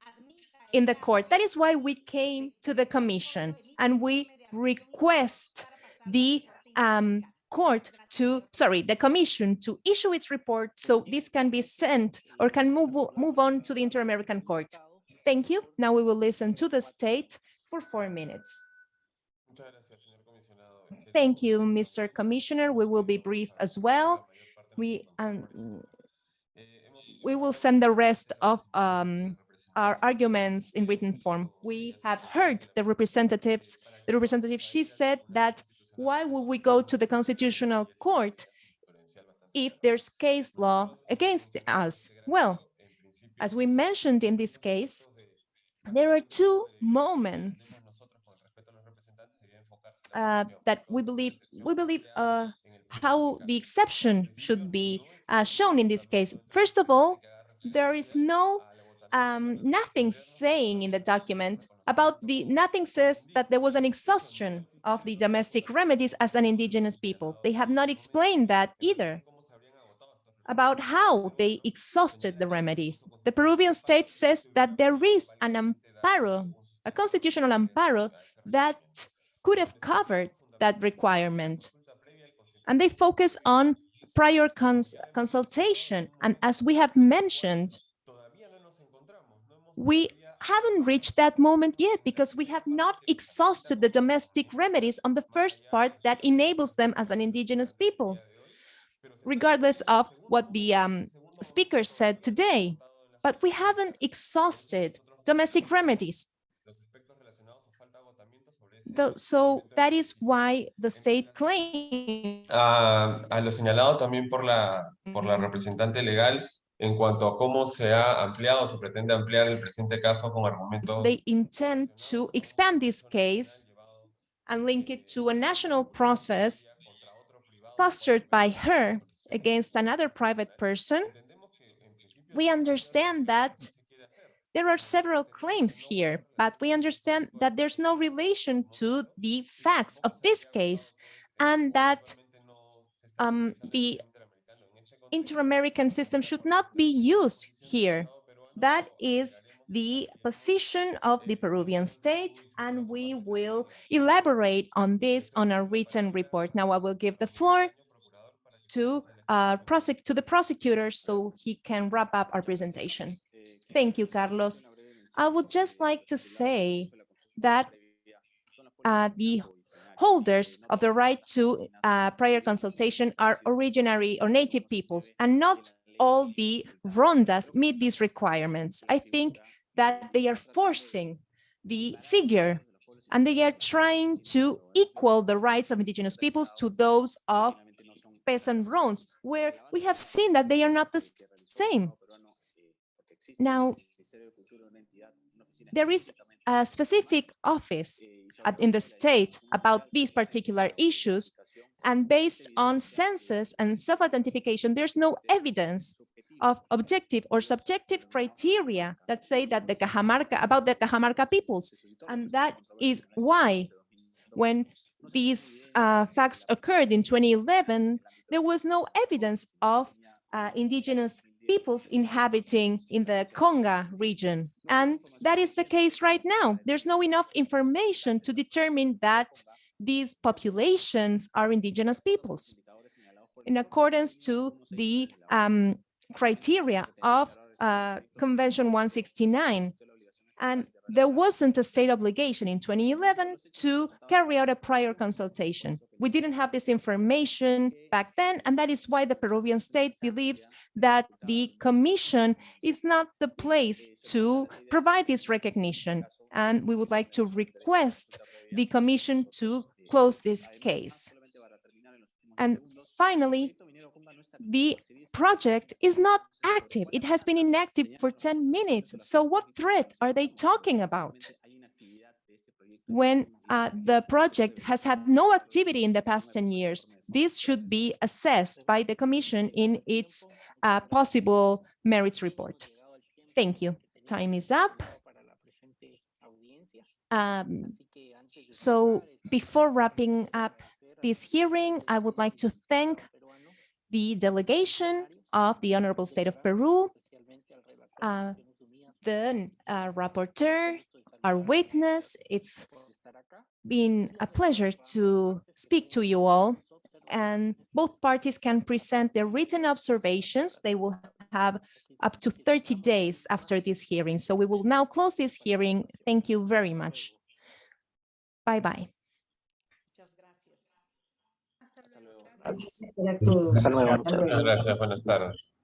in the court. That is why we came to the commission and we request the um, court to, sorry, the commission to issue its report so this can be sent or can move, move on to the Inter-American Court. Thank you. Now we will listen to the state for four minutes. Thank you, Mr. Commissioner. We will be brief as well. We, um, we will send the rest of um, our arguments in written form. We have heard the representatives, the representative, she said that why would we go to the Constitutional Court if there's case law against us? Well, as we mentioned in this case, there are two moments uh, that we believe we believe uh, how the exception should be uh, shown in this case. First of all, there is no um, nothing saying in the document about the nothing says that there was an exhaustion of the domestic remedies as an indigenous people. They have not explained that either about how they exhausted the remedies. The Peruvian state says that there is an amparo, a constitutional amparo that could have covered that requirement. And they focus on prior cons consultation. And as we have mentioned, we haven't reached that moment yet because we have not exhausted the domestic remedies on the first part that enables them as an indigenous people, regardless of what the um, speaker said today. But we haven't exhausted domestic remedies. So that is why the state claims. Uh, a lo señalado también por la, por la representante legal, en cuanto a cómo se ha ampliado, se pretende ampliar el presente caso con argumentos. They intend to expand this case and link it to a national process fostered by her against another private person. We understand that there are several claims here, but we understand that there's no relation to the facts of this case and that um, the inter-American system should not be used here. That is the position of the Peruvian state, and we will elaborate on this on a written report. Now I will give the floor to, uh, to the prosecutor so he can wrap up our presentation. Thank you, Carlos. I would just like to say that uh, the holders of the right to uh, prior consultation are originary or native peoples, and not all the rondas meet these requirements. I think that they are forcing the figure and they are trying to equal the rights of indigenous peoples to those of peasant ronds, where we have seen that they are not the same. Now, there is a specific office in the state about these particular issues, and based on census and self-identification, there's no evidence of objective or subjective criteria that say that the Cajamarca, about the Cajamarca peoples. And that is why when these uh, facts occurred in 2011, there was no evidence of uh, indigenous peoples inhabiting in the Conga region. And that is the case right now. There's no enough information to determine that these populations are indigenous peoples in accordance to the um, criteria of uh, Convention 169. And there wasn't a state obligation in 2011 to carry out a prior consultation. We didn't have this information back then, and that is why the Peruvian state believes that the commission is not the place to provide this recognition. And we would like to request the commission to close this case. And finally, the project is not active. It has been inactive for 10 minutes. So what threat are they talking about? When uh, the project has had no activity in the past 10 years, this should be assessed by the Commission in its uh, possible merits report. Thank you. Time is up. Um, so before wrapping up this hearing, I would like to thank the delegation of the Honorable State of Peru, uh, the uh, rapporteur, our witness. It's been a pleasure to speak to you all. And both parties can present their written observations. They will have up to 30 days after this hearing. So we will now close this hearing. Thank you very much. Bye bye. Muchas gracias. Hasta luego. Gracias. Hasta luego. Muchas gracias. Buenas tardes.